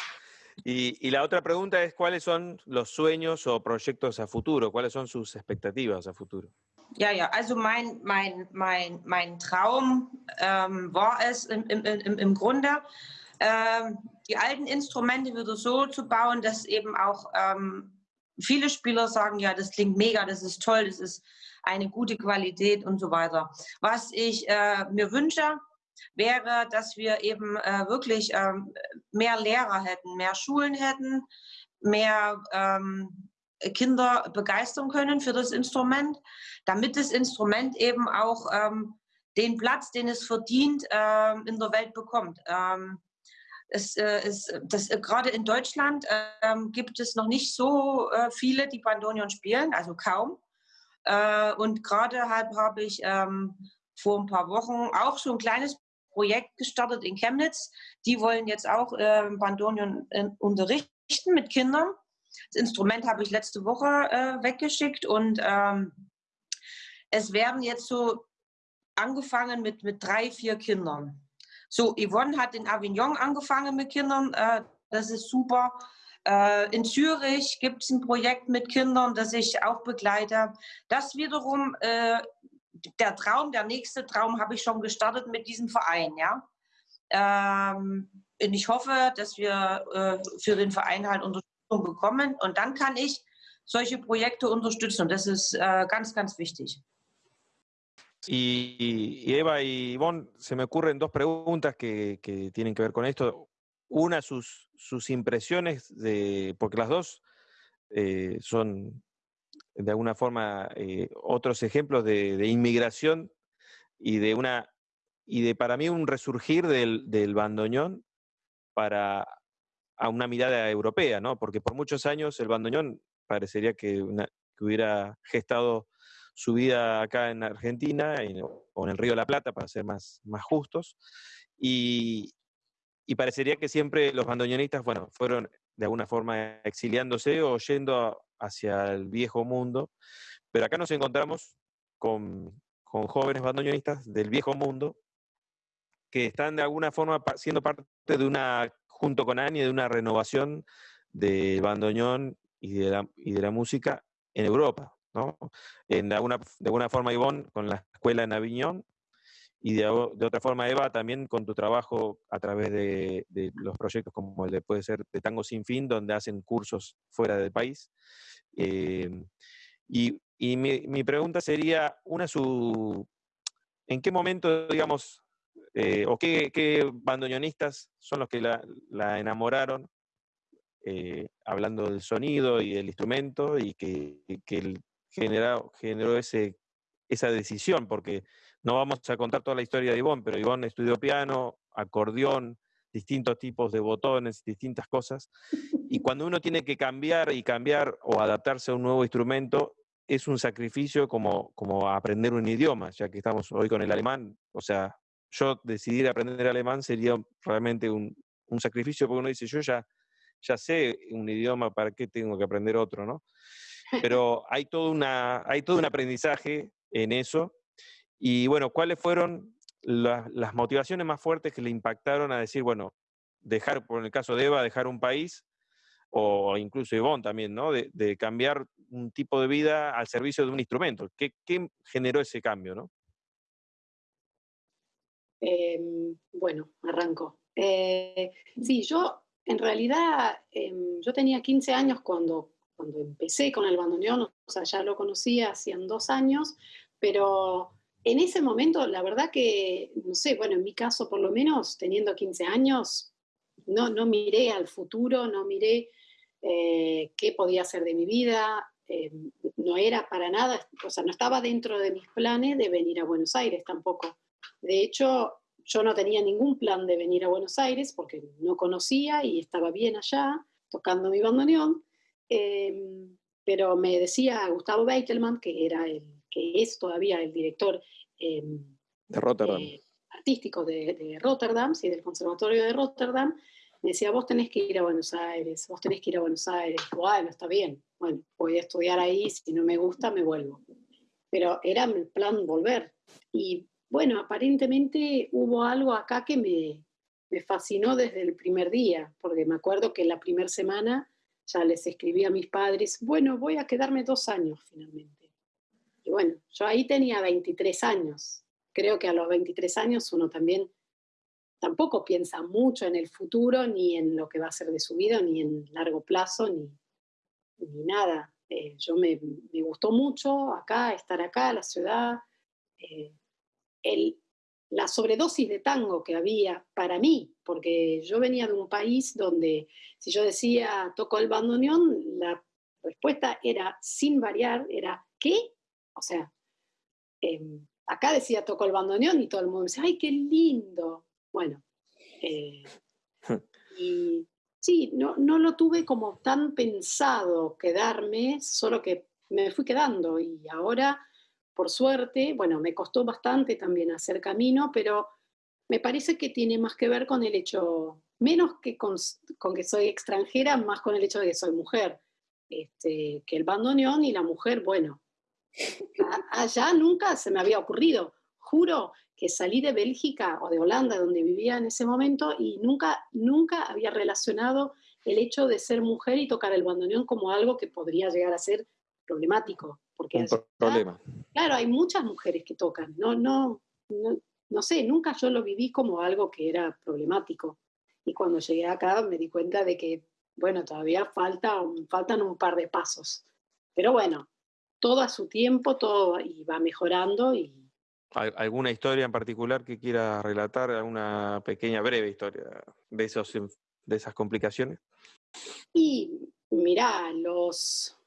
Y, y la otra pregunta es, ¿cuáles son los sueños o proyectos a futuro? ¿Cuáles son sus expectativas a futuro? Ja, ja, also mein, mein, mein, mein Traum ähm, war es im, im, im, im Grunde, ähm, die alten Instrumente wieder so zu bauen, dass eben auch ähm, viele Spieler sagen, ja, das klingt mega, das ist toll, das ist eine gute Qualität und so weiter. Was ich äh, mir wünsche, wäre, dass wir eben äh, wirklich ähm, mehr Lehrer hätten, mehr Schulen hätten, mehr ähm, Kinder begeistern können für das Instrument, damit das Instrument eben auch ähm, den Platz, den es verdient, ähm, in der Welt bekommt. Ähm, es, äh, es, das, äh, gerade in Deutschland ähm, gibt es noch nicht so äh, viele, die Bandonion spielen, also kaum. Äh, und gerade habe hab ich ähm, vor ein paar Wochen auch so ein kleines Projekt gestartet in Chemnitz. Die wollen jetzt auch äh, Bandonion unterrichten mit Kindern. Das Instrument habe ich letzte Woche äh, weggeschickt und ähm, es werden jetzt so angefangen mit, mit drei, vier Kindern. So, Yvonne hat in Avignon angefangen mit Kindern, äh, das ist super. Äh, in Zürich gibt es ein Projekt mit Kindern, das ich auch begleite. Das wiederum, äh, der Traum, der nächste Traum habe ich schon gestartet mit diesem Verein. Ja? Ähm, und ich hoffe, dass wir äh, für den Verein halt Unterstützung bekommen. Und dann kann ich solche Projekte unterstützen. Das ist ganz, ganz wichtig. Y, y, Eva y Ivonne, se me ocurren dos preguntas que, que tienen que ver con esto. Una, sus, sus impresiones, de, porque las dos eh, son de alguna forma eh, otros ejemplos de, inmigración y de una y de para mí un resurgir del, del bandoneón para a una mirada europea, ¿no? Porque por muchos años el bandoneón parecería que, una, que hubiera gestado su vida acá en Argentina en, o en el Río de la Plata, para ser más, más justos. Y, y parecería que siempre los bandoneonistas, fueron de alguna forma exiliándose o yendo hacia el viejo mundo. Pero acá nos encontramos con, con jóvenes bandoneonistas del viejo mundo que están de alguna forma siendo parte de una, junto con Ani, de una renovación del bandoneón y de la, y de la música en Europa. ¿no? En de, alguna, de alguna forma, Ivonne, con la escuela en Aviñón, y de, otra forma, Eva, también con tu trabajo a través de, los proyectos como el de puede ser de Tango Sin Fin, donde hacen cursos fuera del país. Eh, y, y mi, pregunta sería, una su, ¿en qué momento, digamos, eh, o qué, bandoneonistas son los que la, enamoraron, eh, hablando del sonido y del instrumento, y que, que generó, generó ese, esa decisión? Porque no vamos a contar toda la historia de Ivonne, pero Ivonne estudió piano, acordeón, distintos tipos de botones, distintas cosas. Y cuando uno tiene que cambiar y cambiar o adaptarse a un nuevo instrumento, es un sacrificio como, como aprender un idioma, ya que estamos hoy con el alemán. O sea, yo decidir aprender alemán sería realmente un, un sacrificio, porque uno dice, yo ya, ya sé un idioma, ¿para qué tengo que aprender otro? ¿no? Pero hay todo, una, hay todo un aprendizaje en eso y bueno, ¿cuáles fueron la, las motivaciones más fuertes que le impactaron a decir, bueno, dejar, por el caso de Eva, dejar un país, o incluso Ivonne también, ¿no? De, cambiar un tipo de vida al servicio de un instrumento. ¿Qué, generó ese cambio, no? Eh, bueno, arranco. Eh, sí, yo en realidad, eh, yo tenía 15 años cuando, cuando empecé con el bandoneón, o sea, ya lo conocía hacían dos años, pero en ese momento, la verdad que, no sé, bueno, en mi caso por lo menos, teniendo 15 años, no, no miré al futuro, no miré eh, qué podía hacer de mi vida, eh, no era para nada, o sea, no estaba dentro de mis planes de venir a Buenos Aires tampoco. De hecho, yo no tenía ningún plan de venir a Buenos Aires porque no conocía y estaba bien allá, tocando mi bandoneón, eh, pero me decía Gustavo Beitelman, que era el que es todavía el director eh, de Rotterdam. Eh, artístico de, de, Rotterdam, sí, del Conservatorio de Rotterdam, me decía, vos tenés que ir a Buenos Aires, vos tenés que ir a Buenos Aires. Bueno, está bien, bueno, voy a estudiar ahí, si no me gusta, me vuelvo. Pero era el plan volver. Y bueno, aparentemente hubo algo acá que me, me fascinó desde el primer día, porque me acuerdo que la primera semana ya les escribí a mis padres, bueno, voy a quedarme dos años finalmente. Bueno, yo ahí tenía 23 años. Creo que a los 23 años uno también tampoco piensa mucho en el futuro, ni en lo que va a ser de su vida, ni en largo plazo, ni, ni nada. Eh, yo me, me, gustó mucho acá, estar acá, la ciudad. Eh, el, la sobredosis de tango que había para mí, porque yo venía de un país donde si yo decía toco el bandoneón, la respuesta era sin variar, era ¿qué? O sea, eh, acá decía tocó el bandoneón y todo el mundo dice, ¡ay, qué lindo! Bueno, eh, y sí, no, no lo tuve como tan pensado quedarme, solo que me fui quedando y ahora, por suerte, bueno, me costó bastante también hacer camino, pero me parece que tiene más que ver con el hecho, menos que con, con que soy extranjera, más con el hecho de que soy mujer. Este, que el bandoneón y la mujer, bueno, allá nunca se me había ocurrido. Juro que salí de Bélgica o de Holanda, donde vivía en ese momento, y nunca, nunca había relacionado el hecho de ser mujer y tocar el bandoneón como algo que podría llegar a ser problemático. Porque Un problema. Claro, hay muchas mujeres que tocan. No, no, no, no sé, nunca yo lo viví como algo que era problemático. Y cuando llegué acá me di cuenta de que, bueno, todavía falta, faltan un par de pasos. Pero bueno, todo a su tiempo, todo y va mejorando y ¿Alguna historia en particular que quiera relatar? ¿Alguna pequeña, breve historia de, esos, de esas complicaciones? Y mirá, los,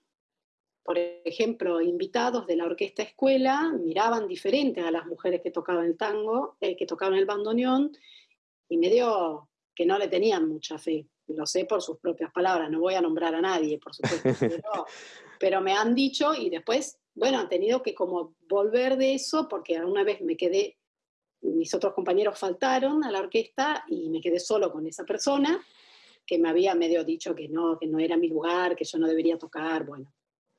por ejemplo, invitados de la orquesta escuela miraban diferente a las mujeres que tocaban el tango, eh, que tocaban el bandoneón, y me dio que no le tenían mucha fe. Lo sé por sus propias palabras, no voy a nombrar a nadie, por supuesto, pero, pero me han dicho y después bueno, han tenido que como volver de eso porque alguna vez me quedé, mis otros compañeros faltaron a la orquesta y me quedé solo con esa persona que me había medio dicho que no, que no era mi lugar, que yo no debería tocar, bueno.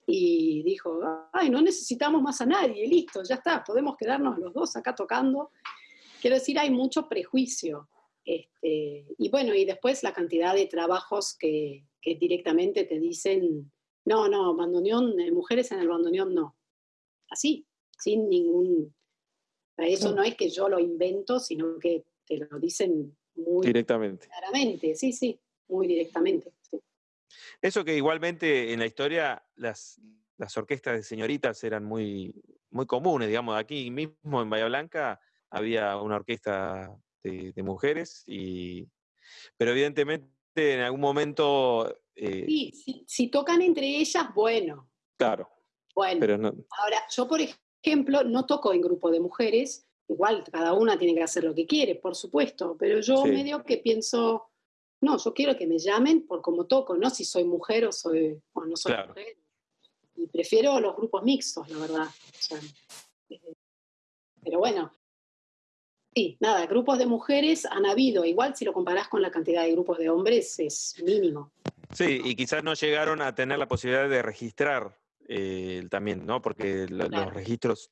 Y dijo, ay, no necesitamos más a nadie, listo, ya está, podemos quedarnos los dos acá tocando. Quiero decir, hay mucho prejuicio. Este, y bueno, y después la cantidad de trabajos que, que directamente te dicen, no, no, bandoneón, eh, mujeres en el bandoneón no. Así, sin ningún... Eso no es que yo lo invento, sino que te lo dicen muy directamente. Claramente, sí, sí, muy directamente. Eso que igualmente en la historia las, las orquestas de señoritas eran muy, muy comunes, digamos, aquí mismo en Bahía Blanca había una orquesta de, de mujeres, y, pero evidentemente en algún momento eh, sí, si, tocan entre ellas, bueno. Claro. Bueno, ahora, yo por ejemplo no toco en grupo de mujeres, igual cada una tiene que hacer lo que quiere, por supuesto, pero yo medio que pienso, no, yo quiero que me llamen por cómo toco, no si soy mujer o, soy, o no soy mujer. Y prefiero los grupos mixtos, la verdad. Eh, pero bueno, Sí, nada, grupos de mujeres han habido, igual si lo comparás con la cantidad de grupos de hombres es mínimo. Sí, y quizás no llegaron a tener la posibilidad de registrar eh, también, ¿no? Porque los registros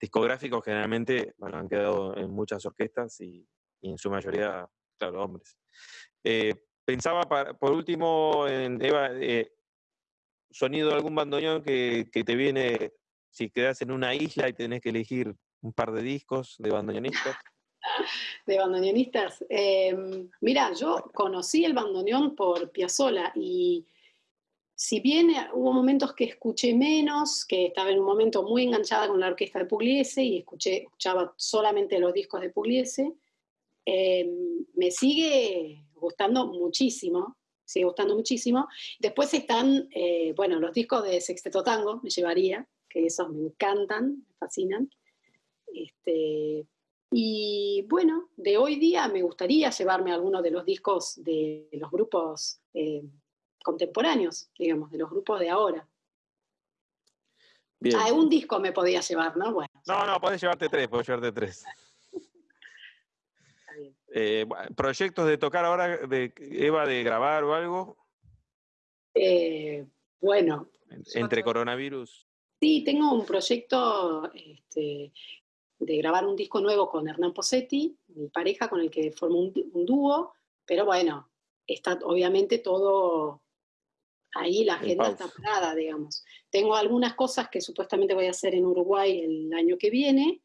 discográficos generalmente bueno, han quedado en muchas orquestas y, en su mayoría, claro, hombres. Eh, pensaba, por último, en Eva, eh, sonido de algún bandoneón que, que te viene si quedas en una isla y tenés que elegir un par de discos de bandoneonistas de bandoneonistas. Em, mira, yo conocí el bandoneón por Piazzolla y si bien hubo momentos que escuché menos, que estaba en un momento muy enganchada con la orquesta de Pugliese y escuché, escuchaba solamente los discos de Pugliese, em, me sigue gustando muchísimo, sigue gustando muchísimo. Después están, eh, bueno, los discos de Sexteto Tango, me llevaría, que esos me encantan, me fascinan. Este, y bueno, de hoy día me gustaría llevarme algunos de los discos de los grupos eh, contemporáneos, digamos, de los grupos de ahora. Bien. Ah, un disco me podía llevar, ¿no? Bueno. No, no, podés llevarte tres, podés llevarte tres. Eh, ¿Proyectos de tocar ahora, de Eva, de grabar o algo? Eh, bueno. Entre coronavirus. Sí, tengo un proyecto este, de grabar un disco nuevo con Hernán Posetti, mi pareja con el que formó un, dúo, pero bueno, está obviamente todo ahí, la agenda está parada, digamos. Tengo algunas cosas que supuestamente voy a hacer en Uruguay el año que viene,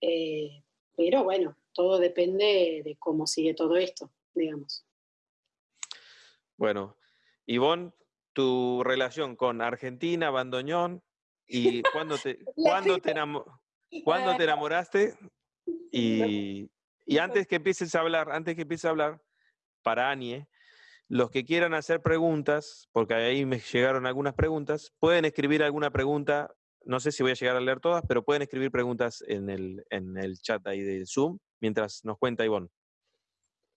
eh, pero bueno, todo depende de cómo sigue todo esto, digamos. Bueno, Ivonne, tu relación con Argentina, Bandoñón, y cuándo te, ¿cuándo te, ¿Cuándo te enamoraste? Y, y, antes que empieces a hablar, antes que empieces a hablar, para Anie, los que quieran hacer preguntas, porque ahí me llegaron algunas preguntas, pueden escribir alguna pregunta, no sé si voy a llegar a leer todas, pero pueden escribir preguntas en el, en el chat ahí de Zoom, mientras nos cuenta Ivonne.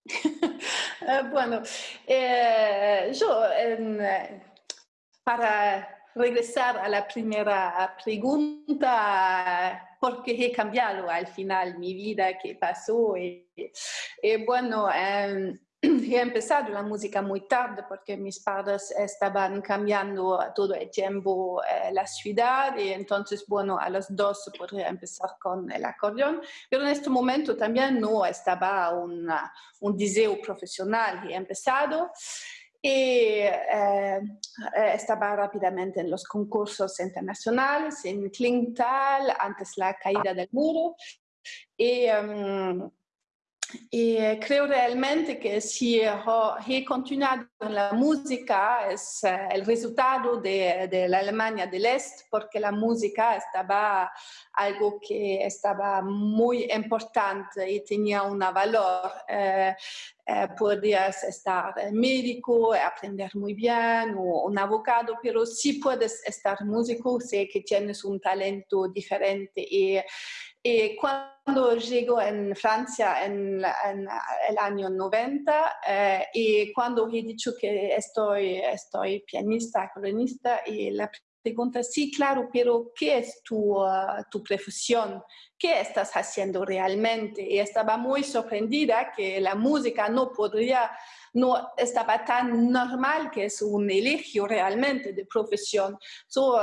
Eh, bueno, eh, yo eh, para regresar a la primera pregunta, porque he cambiado al final mi vida, qué pasó. Y, bueno, em, he empezado la música muy tarde porque mis padres estaban cambiando todo el tiempo eh, la ciudad y entonces, bueno, a los dos podría empezar con el acordeón, pero en este momento también no estaba un deseo profesional. He empezado y eh, estaba rápidamente en los concursos internacionales en Klingtal antes la caída del muro. Y em, y eh, creo realmente que si he continuado en la música es eh, el resultado de, la Alemania del Este, porque la música estaba algo que estaba muy importante y tenía un valor. Eh, eh, estar médico, aprender muy bien, o un abogado, pero si puedes estar músico, sé que tienes un talento diferente. Y, y cuando llego en Francia en, en el año 90 eh, y cuando he dicho que estoy, estoy pianista, colonista, y la pregunta, sí, claro, pero ¿qué es tu, uh, tu profesión? ¿Qué estás haciendo realmente? Y estaba muy sorprendida que la música no podría, no estaba tan normal que es un elegio realmente de profesión. So,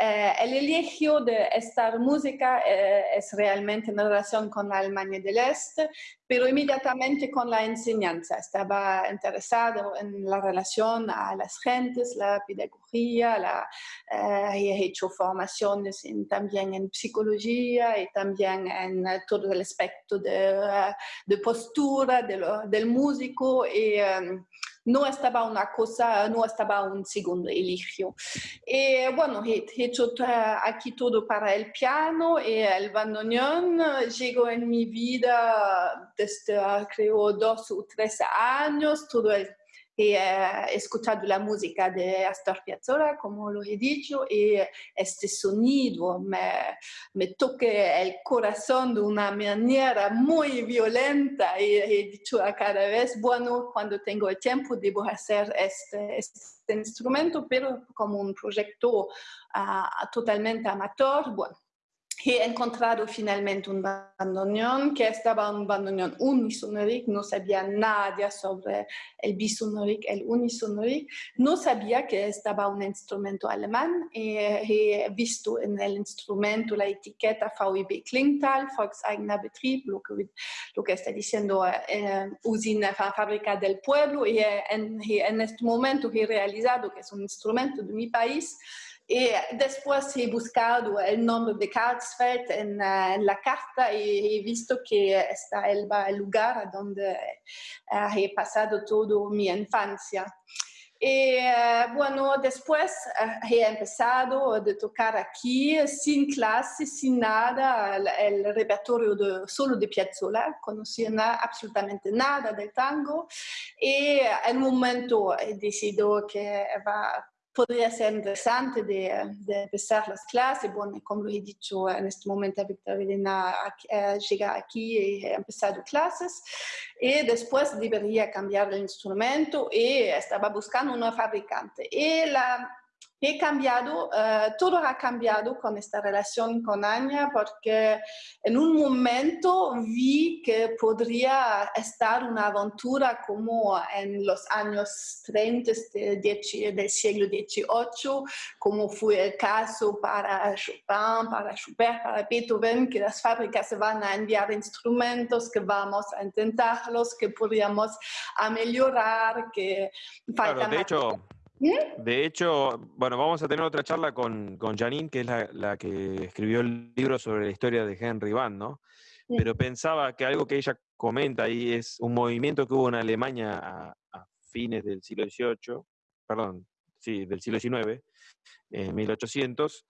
eh, el elegio de esta música eh, es realmente en relación con la Alemania del Este, pero inmediatamente con la enseñanza. Estaba interesado en la relación a las gentes, la pedagogía, la, eh, he hecho formaciones también en psicología y también en todo el aspecto de, de postura del músico. Y, no estaba una cosa, no estaba un segundo eligio. Y bueno, he, hecho aquí todo para el piano y el bandoneón llegó en mi vida desde creo dos o tres años, todo el he escuchado la música de Astor Piazzolla, como lo he dicho, y este sonido me, me toca el corazón de una manera muy violenta y he dicho a cada vez, bueno, cuando tengo el tiempo debo hacer este, este instrumento, pero como un proyecto uh, totalmente amateur, bueno, he encontrado finalmente un bandoneón que estaba un bandoneón unisonoric, no sabía nada sobre el bisonoric, el unisonoric, no sabía que estaba un instrumento alemán he visto en el instrumento la etiqueta VIB Klingtal, Volkseigener Betrieb, lo que, lo que está diciendo eh, usina, fábrica del pueblo y en, en este momento he realizado que es un instrumento de mi país, y después he buscado el nombre de Karlsfeld en, uh, en la carta y he visto que está el, el lugar donde uh, he pasado toda mi infancia. Y uh, bueno, después he empezado a tocar aquí sin clase, sin nada, el, el repertorio de, solo de Piazzolla, conocía na, absolutamente nada del tango y en un momento he decidido que va podría ser interesante de, de, empezar las clases. Bueno, como lo he dicho, en este momento Victoria Elena eh, llega aquí y ha empezado clases. Y después debería cambiar el instrumento y estaba buscando una fabricante. Y la he cambiado, uh, todo ha cambiado con esta relación con Anya porque en un momento vi que podría estar una aventura como en los años 30 de, del siglo XVIII, como fue el caso para Chopin, para Schubert, para Beethoven, que las fábricas se van a enviar instrumentos, que vamos a intentarlos, que podríamos a mejorar, que falta... de hecho... De hecho, bueno, vamos a tener otra charla con, con Janine, que es la, que escribió el libro sobre la historia de Henry Van, ¿no? Pero pensaba que algo que ella comenta ahí es un movimiento que hubo en Alemania a, fines del siglo XVIII, perdón, sí, del siglo XIX, en 1800,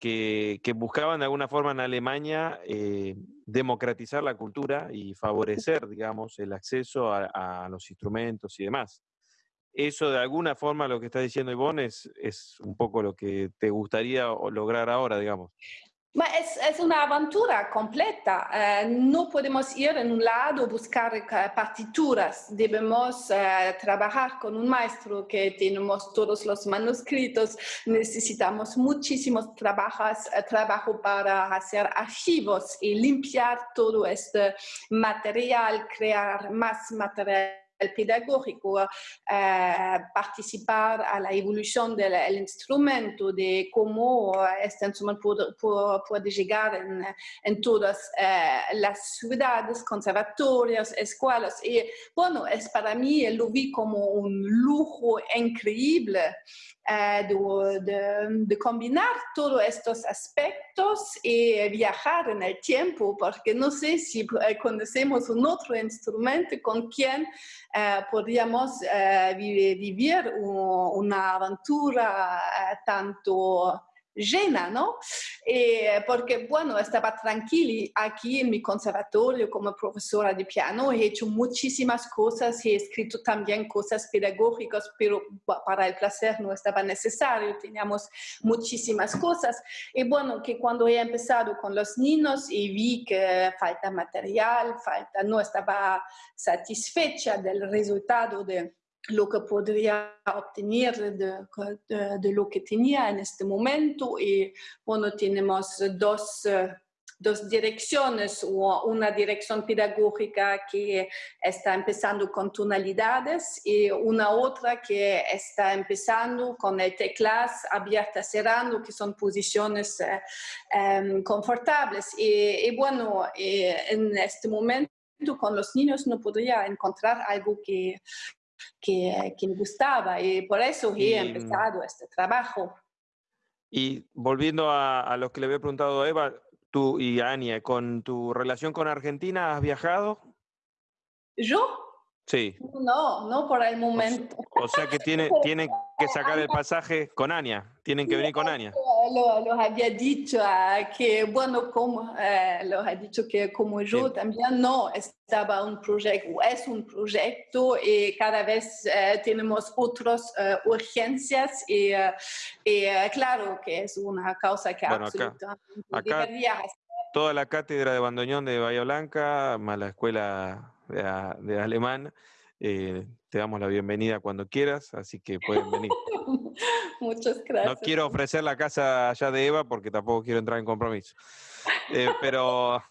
que, que, buscaban de alguna forma en Alemania eh, democratizar la cultura y favorecer, digamos, el acceso a los instrumentos y demás eso de alguna forma lo que está diciendo Ivonne es, un poco lo que te gustaría lograr ahora, digamos. Es, una aventura completa. Eh, no podemos ir en un lado buscar eh, partituras. Debemos eh, trabajar con un maestro que tenemos todos los manuscritos. Necesitamos muchísimos trabajos, trabajo para hacer archivos y limpiar todo este material, crear más material pedagógico, eh, participar a la evolución del instrumento, de cómo este instrumento puede, llegar en, todas eh, las ciudades, conservatorios, escuelas. Y bueno, es para mí, lo vi como un lujo increíble eh, de, de, combinar todos estos aspectos y viajar en el tiempo, porque no sé si conocemos un otro instrumento con quien eh, podríamos eh, vivir una aventura eh, tanto llena, ¿no? Eh, porque, bueno, estaba tranquila aquí en mi conservatorio como profesora de piano, he hecho muchísimas cosas, he escrito también cosas pedagógicas, pero para el placer no estaba necesario, teníamos muchísimas cosas. Y bueno, que cuando he empezado con los niños y vi que falta material, falta, no estaba satisfecha del resultado de lo que podría obtener de, de, de, lo que tenía en este momento y bueno, tenemos dos, dos direcciones, una dirección pedagógica que está empezando con tonalidades y una otra que está empezando con el teclas abierta, cerrando, que son posiciones eh, eh, confortables. Y, y bueno, eh, en este momento con los niños no podría encontrar algo que, que, que, me gustaba y por eso he Y, mm, empezado este trabajo. Y volviendo a, a lo que le había preguntado a Eva, tú y Ania, con tu relación con Argentina, ¿has viajado? ¿Yo? Sí. No, no por el momento. O sea que tiene, tienen que sacar el pasaje con Ania, tienen que venir con Ania. Lo, lo había dicho ah, que, bueno, como eh, lo ha dicho que como yo Sí. también no estaba un proyecto, es un proyecto y cada vez eh, tenemos otras eh, urgencias y, eh, y, eh, claro que es una causa que Bueno, acá- absolutamente acá- debería Toda la cátedra de bandoneón de Bahía Blanca, más la escuela de, de alemán, eh, te damos la bienvenida cuando quieras, así que pueden venir. Muchas No gracias. quiero ofrecer la casa allá de Eva porque tampoco quiero entrar en compromiso. Eh, pero,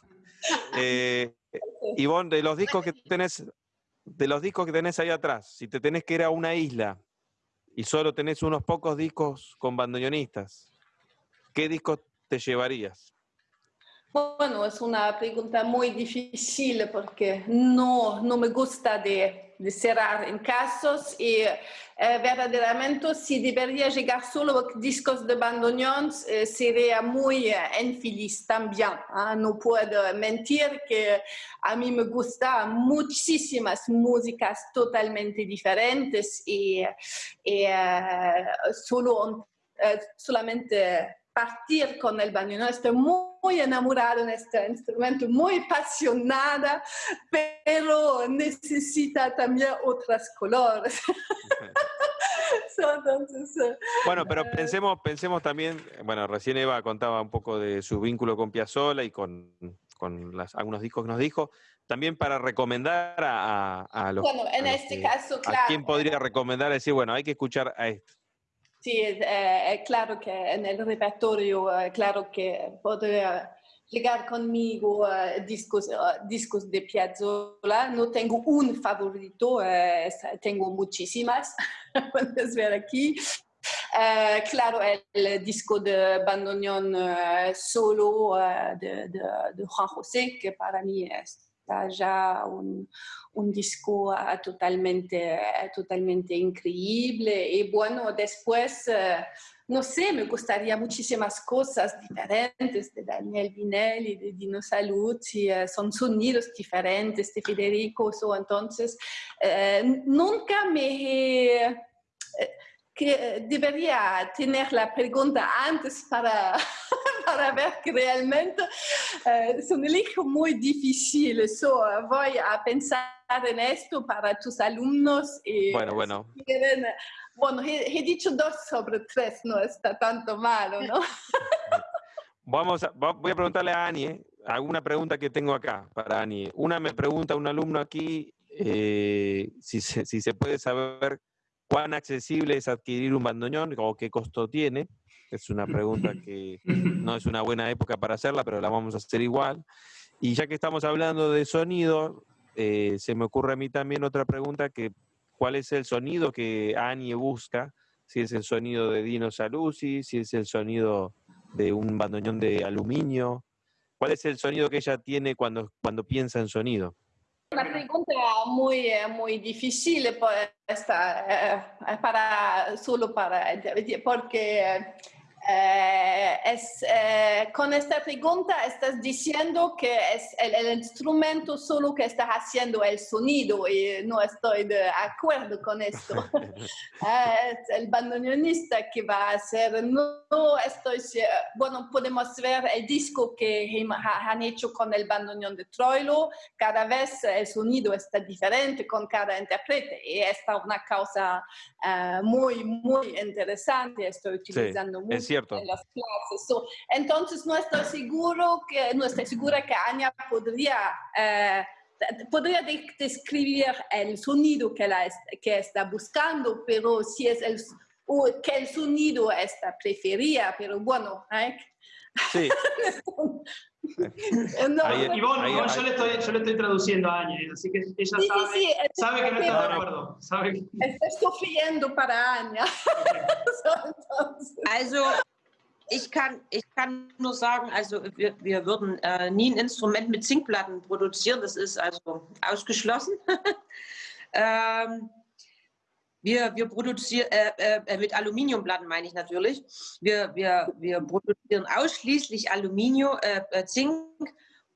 eh, Ivonne, de los discos que tenés, de los discos que tenés ahí atrás, si te tenés que ir a una isla y solo tenés unos pocos discos con bandoneonistas, ¿qué discos te llevarías? Bueno, es una pregunta muy difícil porque no, no me gusta de, de cerrar en casos y eh, verdaderamente si debería llegar solo discos de bandoneón eh, sería muy eh, infeliz también. ¿ah? No puedo mentir que a mí me gustan muchísimas músicas totalmente diferentes y, y, solo, solamente partir con el bandoneón. Estoy muy, enamorada de este instrumento, muy apasionada, pero necesita también otros colores. Entonces, eh, Bueno, pero Eh, pensemos, pensemos también, bueno, recién Eva contaba un poco de su vínculo con Piazzolla y con, con las- algunos discos que nos dijo, también para recomendar a, a, a los... bueno, en a este que- caso, ¿A claro. quién podría recomendar decir, bueno, hay que escuchar a esto? Sí, eh, eh, claro que en el repertorio, eh, claro que podría llegar conmigo eh, discos, eh, discos de Piazzolla. No tengo un favorito, eh, es- tengo muchísimas, puedes ver aquí. Eh, claro, el, disco de bandoneón eh, solo eh, de, de, de Juan José, que para mí está ya un, un disco ah, totalmente, eh, totalmente increíble. Y bueno, después, eh, no sé, me gustaría muchísimas cosas diferentes de Daniel Vinelli, de Dino Saluzzi, eh, son sonidos diferentes de Federico, so, entonces eh, nunca me... eh, que debería tener la pregunta antes para, para ver que realmente eh, es un elige muy difícil. So, voy a pensar en esto para tus alumnos. Y, Bueno, bueno. si quieren, eh, bueno, he, he dicho dos sobre tres, no está tanto malo, ¿no? Vamos a, voy a preguntarle a Ani, ¿eh? alguna pregunta que tengo acá para Ani. Una me pregunta un alumno aquí eh, si, se, si se puede saber cuán accesible es adquirir un bandoneón o qué costo tiene. Es una pregunta que no es una buena época para hacerla, pero la vamos a hacer igual. Y ya que estamos hablando de sonido, eh, se me ocurre a mí también otra pregunta que cuál es el sonido que Annie busca, si es el sonido de Dino Saluzzi, si es el sonido de un bandoneón de aluminio, cuál es el sonido que ella tiene cuando, cuando piensa en sonido. Una pregunta muy, eh, muy difícil pues, eh, para, solo para, porque eh, es, eh, con esta pregunta estás diciendo que es el, el, instrumento solo que está haciendo el sonido y no estoy de acuerdo con esto. es el bandoneonista que va a hacer, no, estoy, bueno, podemos ver el disco que han hecho con el bandoneón de Troilo, cada vez el sonido está diferente con cada intérprete y esta es una causa uh, muy, muy interesante, estoy utilizando sí, mucho cierto. las clases. So, entonces no estoy seguro que no estoy segura que Anya podría eh, podría de describir el sonido que, la, que está buscando, pero si es el o que el sonido está prefería, pero bueno, ¿eh? Sí. no, Ahí- Ivonne, ahí- Ivonne, ahí- yo, le estoy, yo le estoy traduciendo a ¿eh? así que ella Sí, sí, sabe, sí, sabe que no está de acuerdo. Sabe que- Estoy sufriendo para entonces, Also ich kann, ich kann nur sagen, also wir, wir würden äh, nie ein Instrument mit Zinkplatten produzieren, das ist also ausgeschlossen. ähm, wir, wir produzieren, äh, äh, mit Aluminiumplatten meine ich natürlich, wir, wir, wir produzieren ausschließlich Aluminium, äh, äh, Zink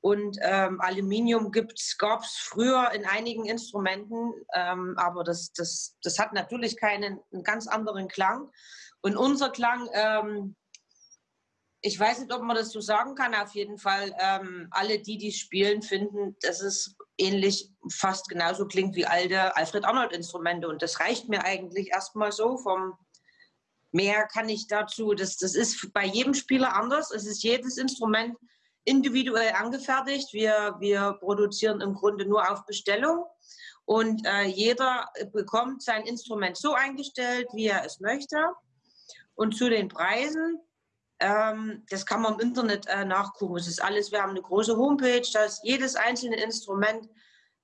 und ähm, Aluminium gab es früher in einigen Instrumenten, ähm, aber das, das, das hat natürlich keinen einen ganz anderen Klang. Und unser Klang, ähm, ich weiß nicht, ob man das so sagen kann, auf jeden Fall, ähm, alle, die die spielen, finden, dass es ähnlich, fast genauso klingt wie alte Alfred Arnold-Instrumente. Und das reicht mir eigentlich erstmal so. Vom Mehr kann ich dazu, das, das ist bei jedem Spieler anders. Es ist jedes Instrument individuell angefertigt. Wir, wir produzieren im Grunde nur auf Bestellung. Und äh, jeder bekommt sein Instrument so eingestellt, wie er es möchte. Und zu den Preisen, ähm, das kann man im Internet äh, nachgucken. Es ist alles, wir haben eine große Homepage, da ist jedes einzelne Instrument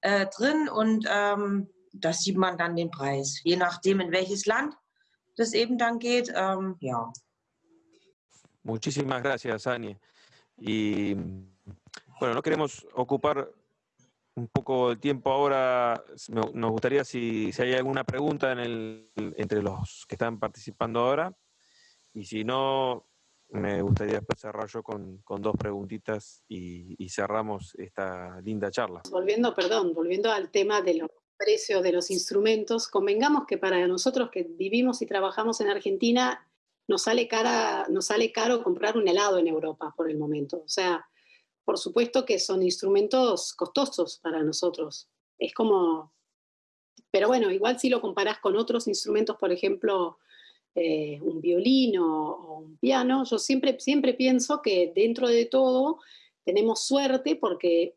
äh, drin und ähm, da sieht man dann den Preis. Je nachdem, in welches Land das eben dann geht. Ähm, ja. Muchísimas gracias, Ani. Y bueno, no queremos ocupar un poco el tiempo ahora. Nos gustaría si, si hay alguna pregunta en el, entre los que están participando ahora. Y si no, me gustaría cerrar yo con, con dos preguntitas y, y cerramos esta linda charla. volviendo, perdón, volviendo al tema de los precios de los instrumentos, convengamos que para nosotros que vivimos y trabajamos en Argentina, nos sale, cara, nos sale caro comprar un helado en Europa por el momento. O sea, por supuesto que son instrumentos costosos para nosotros. Es como, pero bueno, igual si lo comparás con otros instrumentos, por ejemplo, eh, un violín o, un piano, yo siempre, siempre pienso que dentro de todo tenemos suerte porque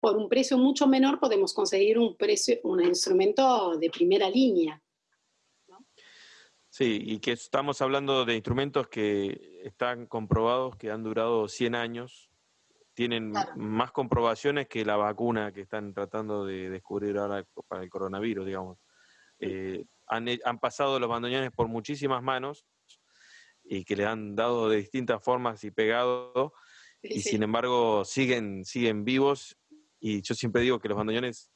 por un precio mucho menor podemos conseguir un, precio, un instrumento de primera línea. Sí, y que estamos hablando de instrumentos que están comprobados, que han durado 100 años, tienen Claro. más comprobaciones que la vacuna que están tratando de descubrir ahora para el coronavirus, digamos. Eh, han, pasado los bandoneones por muchísimas manos y que le han dado de distintas formas y pegado, y sin embargo siguen, siguen vivos. Y yo siempre digo que los bandoneones,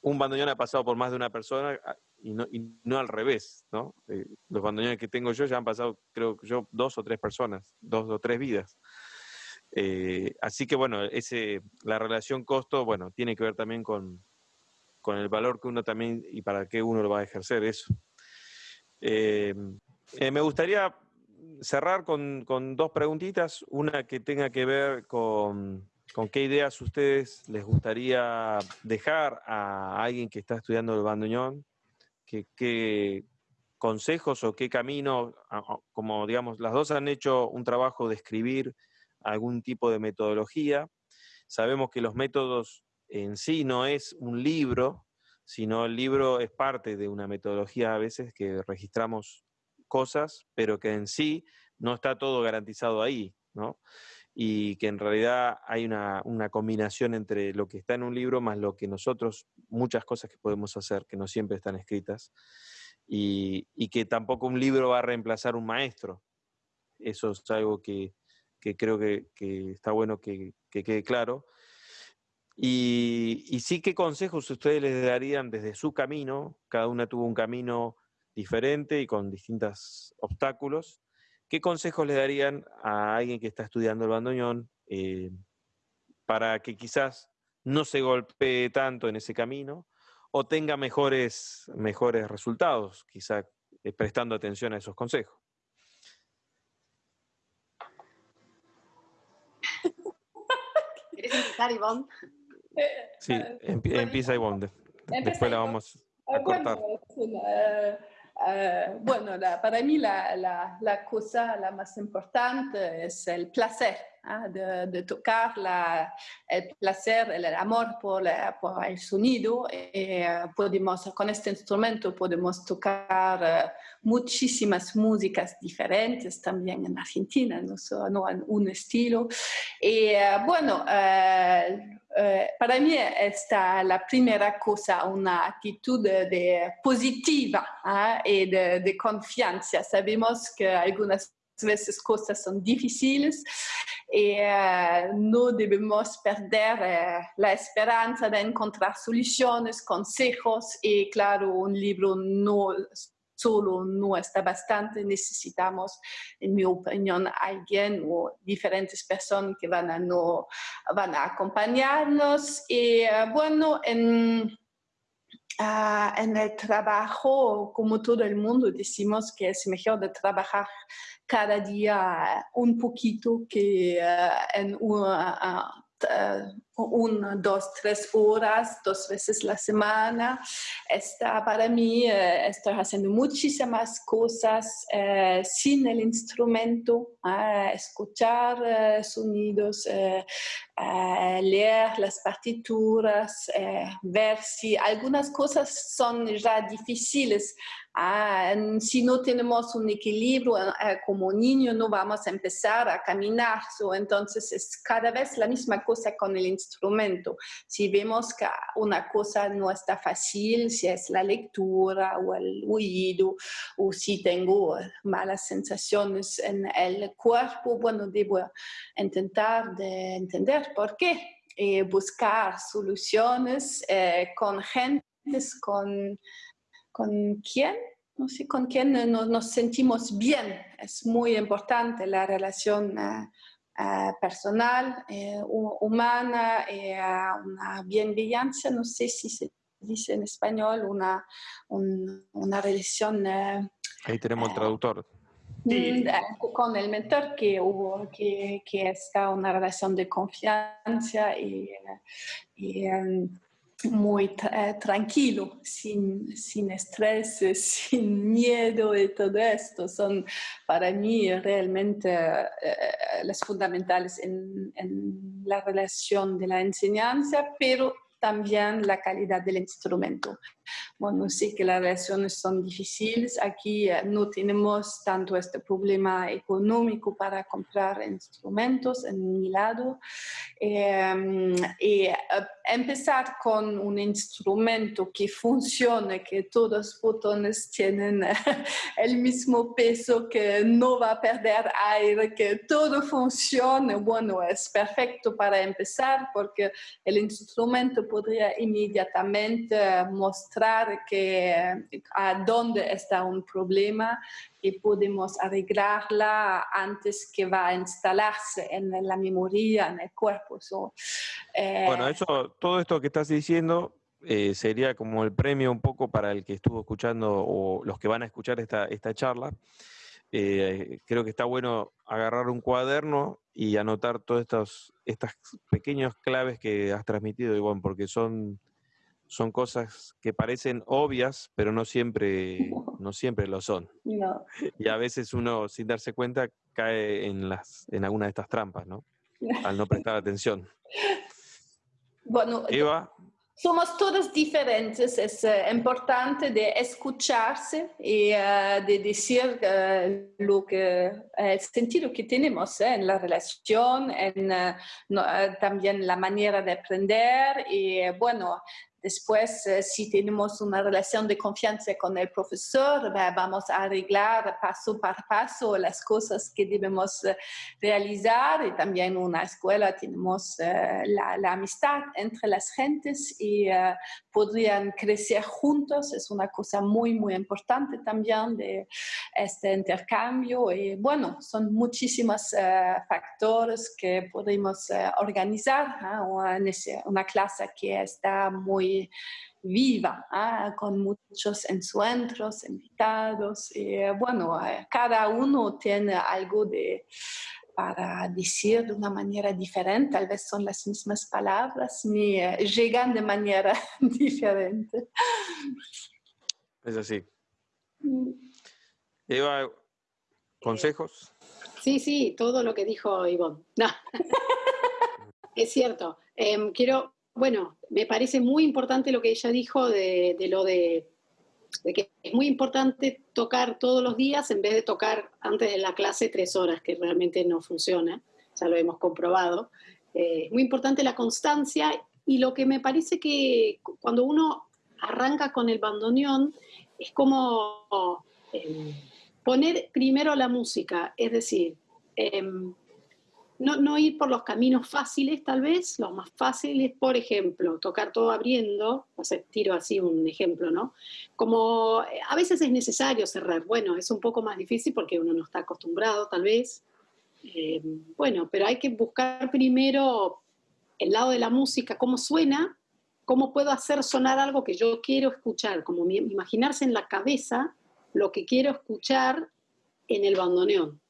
un bandoneón ha pasado por más de una persona a- y no, y no al revés, ¿no? Eh, los bandoneones que tengo yo ya han pasado, creo que yo, dos o tres personas, dos o tres vidas. Eh, así que bueno, ese, la relación costo, bueno, tiene que ver también con, con el valor que uno también y para qué uno lo va a ejercer eso. Eh, eh, me gustaría cerrar con, con dos preguntitas, una que tenga que ver con, con qué ideas ustedes les gustaría dejar a alguien que está estudiando el bandoneón, qué, consejos o qué camino, como digamos, las dos han hecho un trabajo de escribir algún tipo de metodología. Sabemos que los métodos en sí no es un libro, sino el libro es parte de una metodología a veces que registramos cosas, pero que en sí no está todo garantizado ahí, ¿no? y que en realidad hay una, una, combinación entre lo que está en un libro más lo que nosotros, muchas cosas que podemos hacer, que no siempre están escritas, y, y que tampoco un libro va a reemplazar un maestro. Eso es algo que, que creo que, que, está bueno que, que quede claro. Y, y, sí, ¿qué consejos ustedes les darían desde su camino? Cada una tuvo un camino diferente y con distintos obstáculos. ¿Qué consejos le darían a alguien que está estudiando el bandoneón eh, para que quizás no se golpee tanto en ese camino o tenga mejores, mejores resultados, quizás eh, prestando atención a esos consejos? ¿Quieres empezar, Ivonne? Sí, empieza Ivonne. Después la vamos a cortar. Uh, bueno, la, para mí la, la, la, cosa la más importante es el placer ¿eh? de, de, tocar, el placer, el amor por, por el sonido. Y, uh, podemos, con este instrumento podemos tocar uh, muchísimas músicas diferentes también en Argentina, no solo no en un estilo. Y bueno, eh, para mí esta la primera cosa, una actitud de, positiva ¿eh? y de, confianza. Sabemos que algunas veces cosas son difíciles y eh, no debemos perder la esperanza de encontrar soluciones, consejos y claro, un libro no solo no está bastante, necesitamos, en mi opinión, alguien o diferentes personas que van a, no, van a acompañarnos. Y eh, bueno, en, Uh, en el trabajo, como todo el mundo, decimos que es mejor de trabajar cada día un poquito que uh, en una, uh, una, dos, tres horas, dos veces la semana. Está, para mí eh, estoy haciendo muchísimas cosas eh, sin el instrumento, eh, escuchar eh, sonidos, eh, eh, leer las partituras, ver si algunas cosas son ya difíciles. Ah, si no tenemos un equilibrio como niño, no vamos a empezar a caminar. So, entonces es cada vez la misma cosa con el instrumento. Si vemos que una cosa no está fácil, si es la lectura o el oído, o si tengo malas sensaciones en el cuerpo, bueno, debo intentar de entender por qué y buscar soluciones eh, con gentes con, con quién no sé, con quién nos, nos, sentimos bien. Es muy importante la relación uh, uh, personal, eh, humana, eh, una bienvellancia, no sé si se dice en español, una, un, una relación... Eh, Ahí tenemos el traductor. Sí. Mm, con el mentor que hubo, que, que está una relación de confianza y, y um, muy eh, tranquilo, sin, sin estrés, sin miedo y todo esto. Son para mí realmente eh, las fundamentales en, en, la relación de la enseñanza, pero también la calidad del instrumento. Bueno, sé que las relaciones son difíciles. Aquí eh, no tenemos tanto este problema económico para comprar instrumentos en mi lado. Eh, y empezar con un instrumento que funcione, que todos los botones tienen el mismo peso, que no va a perder aire, que todo funcione, bueno, es perfecto para empezar porque el instrumento podría inmediatamente mostrar que a dónde está un problema y podemos arreglarla antes que va a instalarse en la memoria, en el cuerpo. So, eh... Bueno, eso, todo esto que estás diciendo eh, sería como el premio un poco para el que estuvo escuchando o los que van a escuchar esta, esta charla. Eh, creo que está bueno agarrar un cuaderno y anotar todas estas, estas pequeñas claves que has transmitido, Ivonne, porque son son cosas que parecen obvias, pero no siempre, no siempre lo son. No. Y a veces uno, sin darse cuenta, cae en, las, en alguna de estas trampas, ¿no? Al no prestar atención. Bueno, Eva. Somos todos diferentes, es uh, importante de escucharse y uh, de decir uh, lo que, el sentido que tenemos en la relación, en no, también la manera de aprender y bueno, Después, eh, si tenemos una relación de confianza con el profesor, vamos a arreglar paso por paso las cosas que debemos eh, realizar y también en una escuela tenemos eh, la, amistad entre las gentes y podrían crecer juntos. Es una cosa muy, muy importante también de este intercambio y bueno, son muchísimos factores que podemos organizar. Una clase que está muy viva, ¿ah? con muchos encuentros, invitados. Y, bueno, eh, cada uno tiene algo de, para decir de una manera diferente, tal vez son las mismas palabras, ni eh, llegan de manera diferente. Es así. Mm. Eva, ¿consejos? Sí, sí, todo lo que dijo Ivonne. No. es cierto. Em, quiero bueno, me parece muy importante lo que ella dijo de, lo de, que es muy importante tocar todos los días en vez de tocar antes de la clase tres horas, que realmente no funciona, ya lo hemos comprobado. Eh, es muy importante la constancia y lo que me parece que cuando uno arranca con el bandoneón es como eh, poner primero la música, es decir, em, no, ir por los caminos fáciles, tal vez, los más fáciles, por ejemplo, tocar todo abriendo, o sea, tiro así un ejemplo, ¿no? Como eh, a veces es necesario cerrar, bueno, es un poco más difícil porque uno no está acostumbrado, tal vez. Eh, bueno, pero hay que buscar primero el lado de la música, cómo suena, cómo puedo hacer sonar algo que yo quiero escuchar, como imaginarse en la cabeza lo que quiero escuchar en el bandoneón.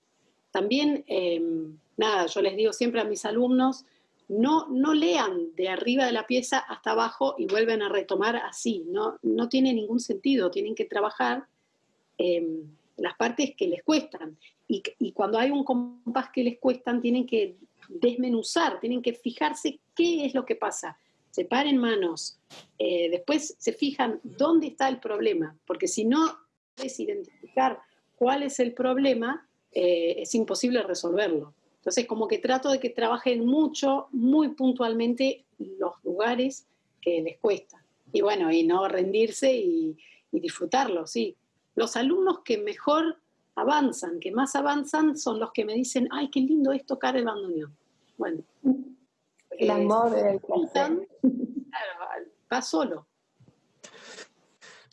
También em, nada, yo les digo siempre a mis alumnos, no, no lean de arriba de la pieza hasta abajo y vuelven a retomar así, no, no tiene ningún sentido, tienen que trabajar las partes que les cuestan. Y, cuando hay un compás que les cuestan, tienen que desmenuzar, tienen que fijarse qué es lo que pasa. Separen manos, eh, después se fijan dónde está el problema, porque si no puedes identificar cuál es el problema, eh, es imposible resolverlo. Entonces, como que trato de que trabajen mucho, muy puntualmente los lugares que les cuesta. Y bueno, y no rendirse y, disfrutarlo, sí. Los alumnos que mejor avanzan, que más avanzan, son los que me dicen, ay, qué lindo es tocar el bandoneón. Bueno. El amor del Claro, va solo.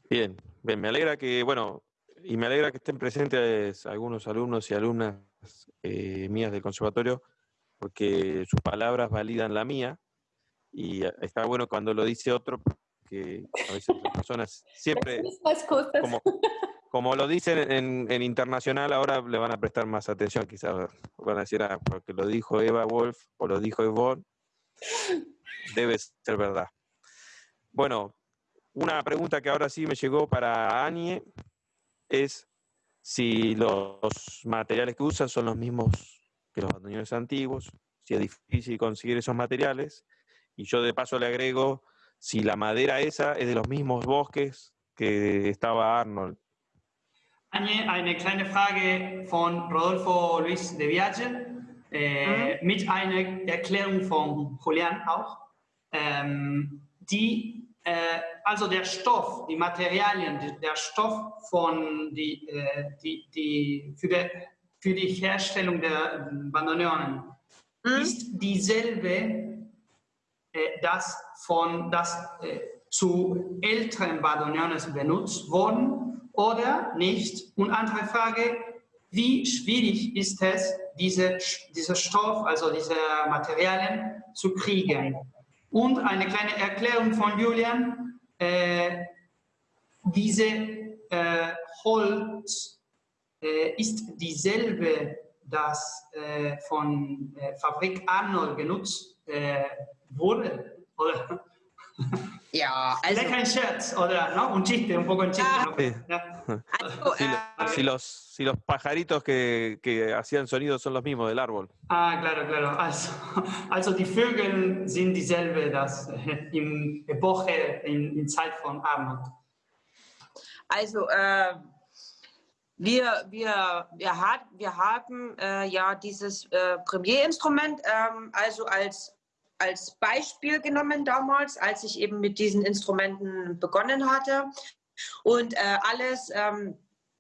Bien, bien, me alegra que, bueno, y me alegra que estén presentes algunos alumnos y alumnas eh, mías del conservatorio, porque sus palabras validan la mía, y está bueno cuando lo dice otro, que a veces las personas siempre, como, como lo dicen en, internacional, ahora le van a prestar más atención, quizás van a decir, ah, porque lo dijo Eva Wolf o lo dijo Yvonne, debe ser verdad. Bueno, una pregunta que ahora sí me llegó para Anie es si los materiales que usan son los mismos que los bandoneones antiguos, si es difícil conseguir esos materiales, y yo de paso le agrego si la madera esa es de los mismos bosques que estaba Arnold. Eine kleine Frage von Rodolfo Luis de Viaje, äh, mit einer Erklärung von Julian auch. Ähm, die äh, also der Stoff, die Materialien, der Stoff von die, äh, die, die, für, die, für die Herstellung der Bandoneonen mhm. ist dieselbe, äh, das von das äh, zu älteren Bandoneonen benutzt worden oder nicht? Und andere Frage, wie schwierig ist es, diese, diese Stoff, also diese Materialien zu kriegen? Und eine kleine Erklärung von Julian. Äh, diese äh, Holz äh, ist dieselbe, das äh, von äh, Fabrik Arnold genutzt äh, wurde. Ja, Also, Vielleicht ein Scherz oder ¿no? un chiste, un poco en chiste. Ah. ¿no? Sí. Also Si, si los, si los pajaritos que, que hacían sonidos son los mismos del árbol. Ah, claro, claro. Also, also die Vögel sind dieselbe, das äh, in Epoche, in, in Zeit von Armut. Also äh, wir, wir, wir, hat, wir haben äh, ja dieses äh, Premier-Instrument ähm, also als, als Beispiel genommen damals, als ich eben mit diesen Instrumenten begonnen hatte. Und äh, alles, ähm,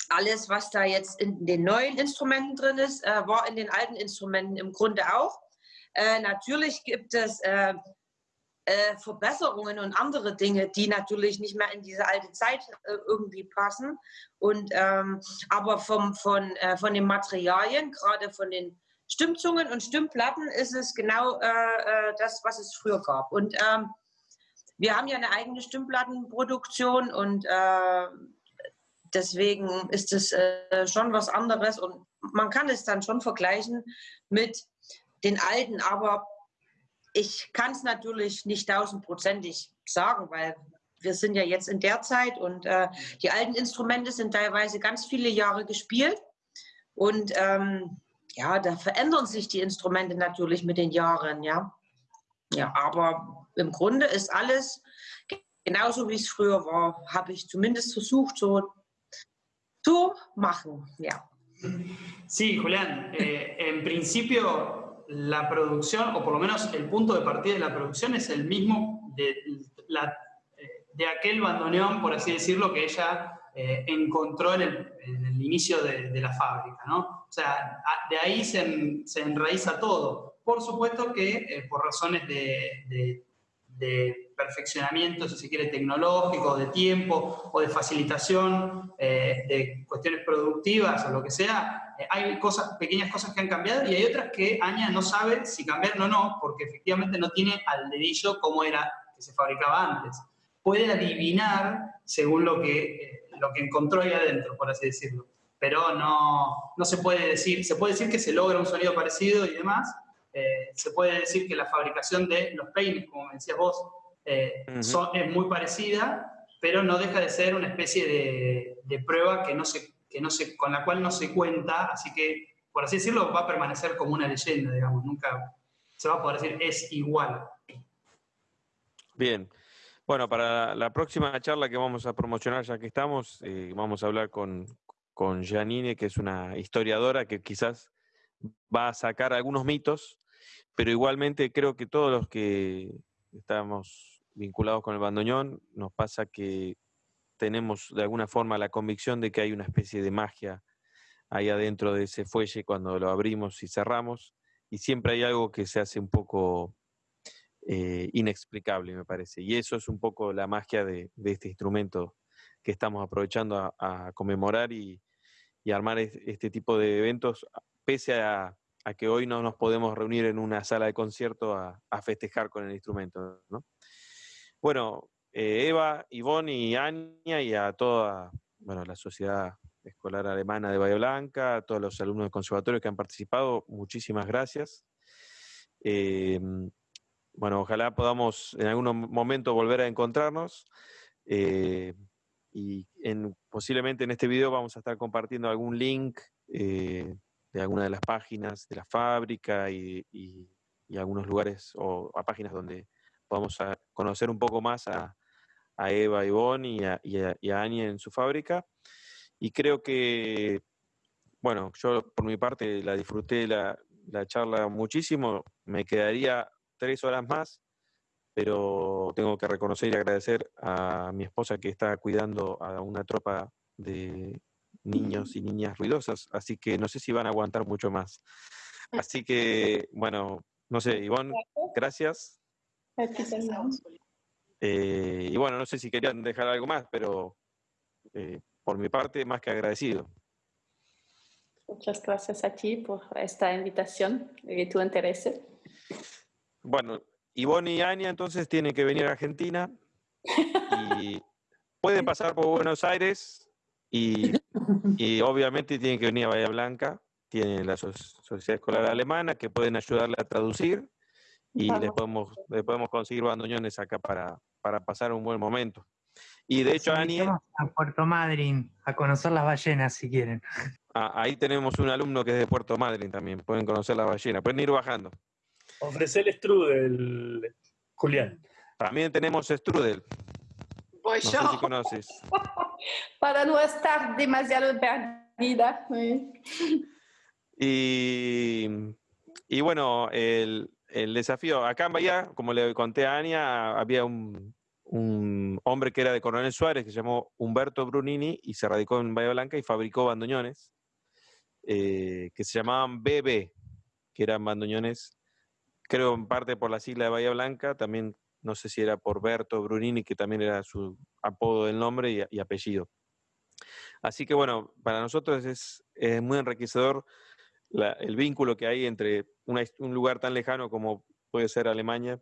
alles, was da jetzt in den neuen Instrumenten drin ist, äh, war in den alten Instrumenten im Grunde auch. Äh, natürlich gibt es äh, äh, Verbesserungen und andere Dinge, die natürlich nicht mehr in diese alte Zeit äh, irgendwie passen. Und, ähm, aber vom, von, von den Materialien, gerade von den Stimmzungen und Stimmplatten, ist es genau äh, äh, das, was es früher gab. Und ähm, wir haben ja eine eigene Stimmplattenproduktion und äh, deswegen ist es äh, schon was anderes und man kann es dann schon vergleichen mit den alten, aber ich kann es natürlich nicht tausendprozentig sagen, weil wir sind ja jetzt in der Zeit und äh, die alten Instrumente sind teilweise ganz viele Jahre gespielt und ähm, ja, da verändern sich die Instrumente natürlich mit den Jahren, ja. Ja, aber im Grunde ist alles genauso wie es früher war, habe ich zumindest versucht so zu machen, ja. Sí, Julián, eh, en principio la producción, o por lo menos el punto de partida de la producción es el mismo de, la- eh, de aquel bandoneón, por así decirlo, que ella eh, encontró en el, en el inicio de, de la fábrica, ¿no? Sea, de ahí se, se enraiza todo. Por supuesto que eh, por razones de, de- de perfeccionamiento, si se quiere, tecnológico, de tiempo o de facilitación eh, de cuestiones productivas o lo que sea, eh, hay cosas, pequeñas cosas que han cambiado y hay otras que Aña no sabe si cambiaron o no, porque efectivamente no tiene al dedillo cómo era que se fabricaba antes. Puede adivinar según lo que, lo que encontró ahí adentro, por así decirlo. Pero no, no se puede decir, se puede decir que se logra un sonido parecido y demás. Eh, se puede decir que la fabricación de los peines, como me decías vos, eh, son- es muy parecida, pero no deja de ser una especie de, de prueba que no se, que no se, con la cual no se cuenta, así que, por así decirlo, va a permanecer como una leyenda, digamos, nunca se va a poder decir es igual. Bien. Bueno, para la próxima charla que vamos a promocionar, ya que estamos, eh, vamos a hablar con, con Janine, que es una historiadora que quizás va a sacar algunos mitos, pero igualmente creo que todos los que estamos vinculados con el bandoneón, nos pasa que tenemos de alguna forma la convicción de que hay una especie de magia ahí adentro de ese fuelle cuando lo abrimos y cerramos, y siempre hay algo que se hace un poco eh, inexplicable, me parece. Y eso es un poco la magia de, este instrumento que estamos aprovechando a, a conmemorar y, y armar es- este tipo de eventos, pese a, que hoy no nos podemos reunir en una sala de concierto a, festejar con el instrumento. ¿no? Bueno, eh, Eva, Ivonne y Anya y a toda bueno, la sociedad escolar alemana de Bahía Blanca, a todos los alumnos del conservatorio que han participado, muchísimas gracias. Eh, bueno, ojalá podamos en algún momento volver a encontrarnos. eh, y en, posiblemente en este video vamos a estar compartiendo algún link eh, de alguna de las páginas de la fábrica y, algunos lugares o a páginas donde podamos a conocer un poco más a, Eva, y a, y a, y a Anya en su fábrica. Y creo que, bueno, yo por mi parte la disfruté la, la charla muchísimo. Me quedaría tres horas más, pero tengo que reconocer y agradecer a mi esposa que está cuidando a una tropa de niños y niñas ruidosas, así que no sé si van a aguantar mucho más. Así que, bueno, no sé, Ivonne, gracias. Eh, y bueno, no sé si querían dejar algo más, pero eh, por mi parte, más que agradecido. Muchas gracias a ti por esta invitación y tu interés. Bueno, Ivonne y Ania entonces tienen que venir a Argentina y pueden pasar por Buenos Aires y, y obviamente tienen que venir a Bahía Blanca. Tienen la so- Sociedad Escolar Alemana que pueden ayudarle a traducir y les podemos, les podemos conseguir bandoneones acá para, para pasar un buen momento. Y de hecho, Ani... A Puerto Madryn, a conocer las ballenas si quieren. Ah, ahí tenemos un alumno que es de Puerto Madryn también, pueden conocer las ballenas, pueden ir bajando. Ofrecer el strudel, Julián. También tenemos strudel. Voy No yo. sé si conoces. Para no estar demasiado perdida. Y, y bueno, el, el desafío, acá en Bahía, como le conté a Ania, había un, un hombre que era de Coronel Suárez, que se llamó Humberto Brunini, y se radicó en Bahía Blanca y fabricó bandoneones, eh, que se llamaban BB, que eran bandoneones, creo en parte por la sigla de Bahía Blanca, también no sé si era por Berto Brunini, que también era su apodo del nombre y, apellido. Así que bueno, para nosotros es, es muy enriquecedor el vínculo que hay entre un lugar tan lejano como puede ser Alemania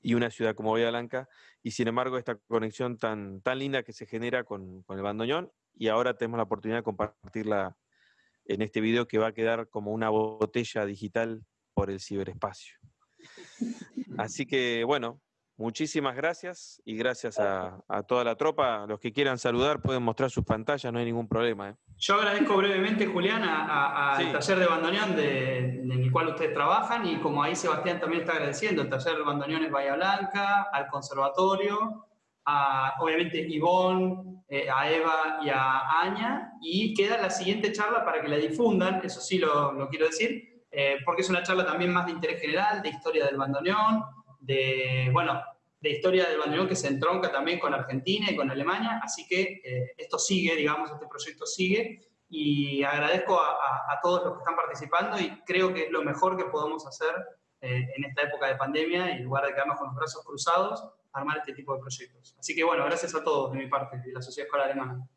y una ciudad como Bahía Blanca, y sin embargo esta conexión tan, tan linda que se genera con, con el bandoneón, y ahora tenemos la oportunidad de compartirla en este video que va a quedar como una botella digital por el ciberespacio. Así que bueno, muchísimas gracias y gracias a, a toda la tropa. Los que quieran saludar pueden mostrar sus pantallas, no hay ningún problema. ¿eh? Yo agradezco brevemente, Julián, al Sí. taller de bandoneón de- en el cual ustedes trabajan y como ahí Sebastián también está agradeciendo, el taller de bandoneones Bahía Blanca, al conservatorio, a obviamente Ivonne, eh, a Eva y a Aña, y queda la siguiente charla para que la difundan, eso sí lo, lo quiero decir, eh, porque es una charla también más de interés general, de historia del bandoneón, de, bueno, de historia del bandoneón que se entronca también con Argentina y con Alemania, así que eh, esto sigue, digamos, este proyecto sigue, y agradezco a, a- a todos los que están participando y creo que es lo mejor que podemos hacer eh, en esta época de pandemia y en lugar de quedarnos con los brazos cruzados, armar este tipo de proyectos. Así que bueno, gracias a todos de mi parte, de la Sociedad Escolar Alemana.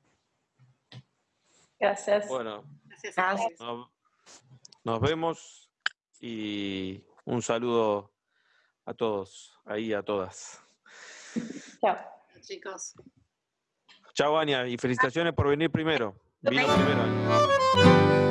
Gracias. Bueno, Gracias a Gracias. ustedes. Nos, vemos y un saludo a todos, ahí a todas. Chao. chicos. Chao, Ania, y felicitaciones por venir primero. Vino primero.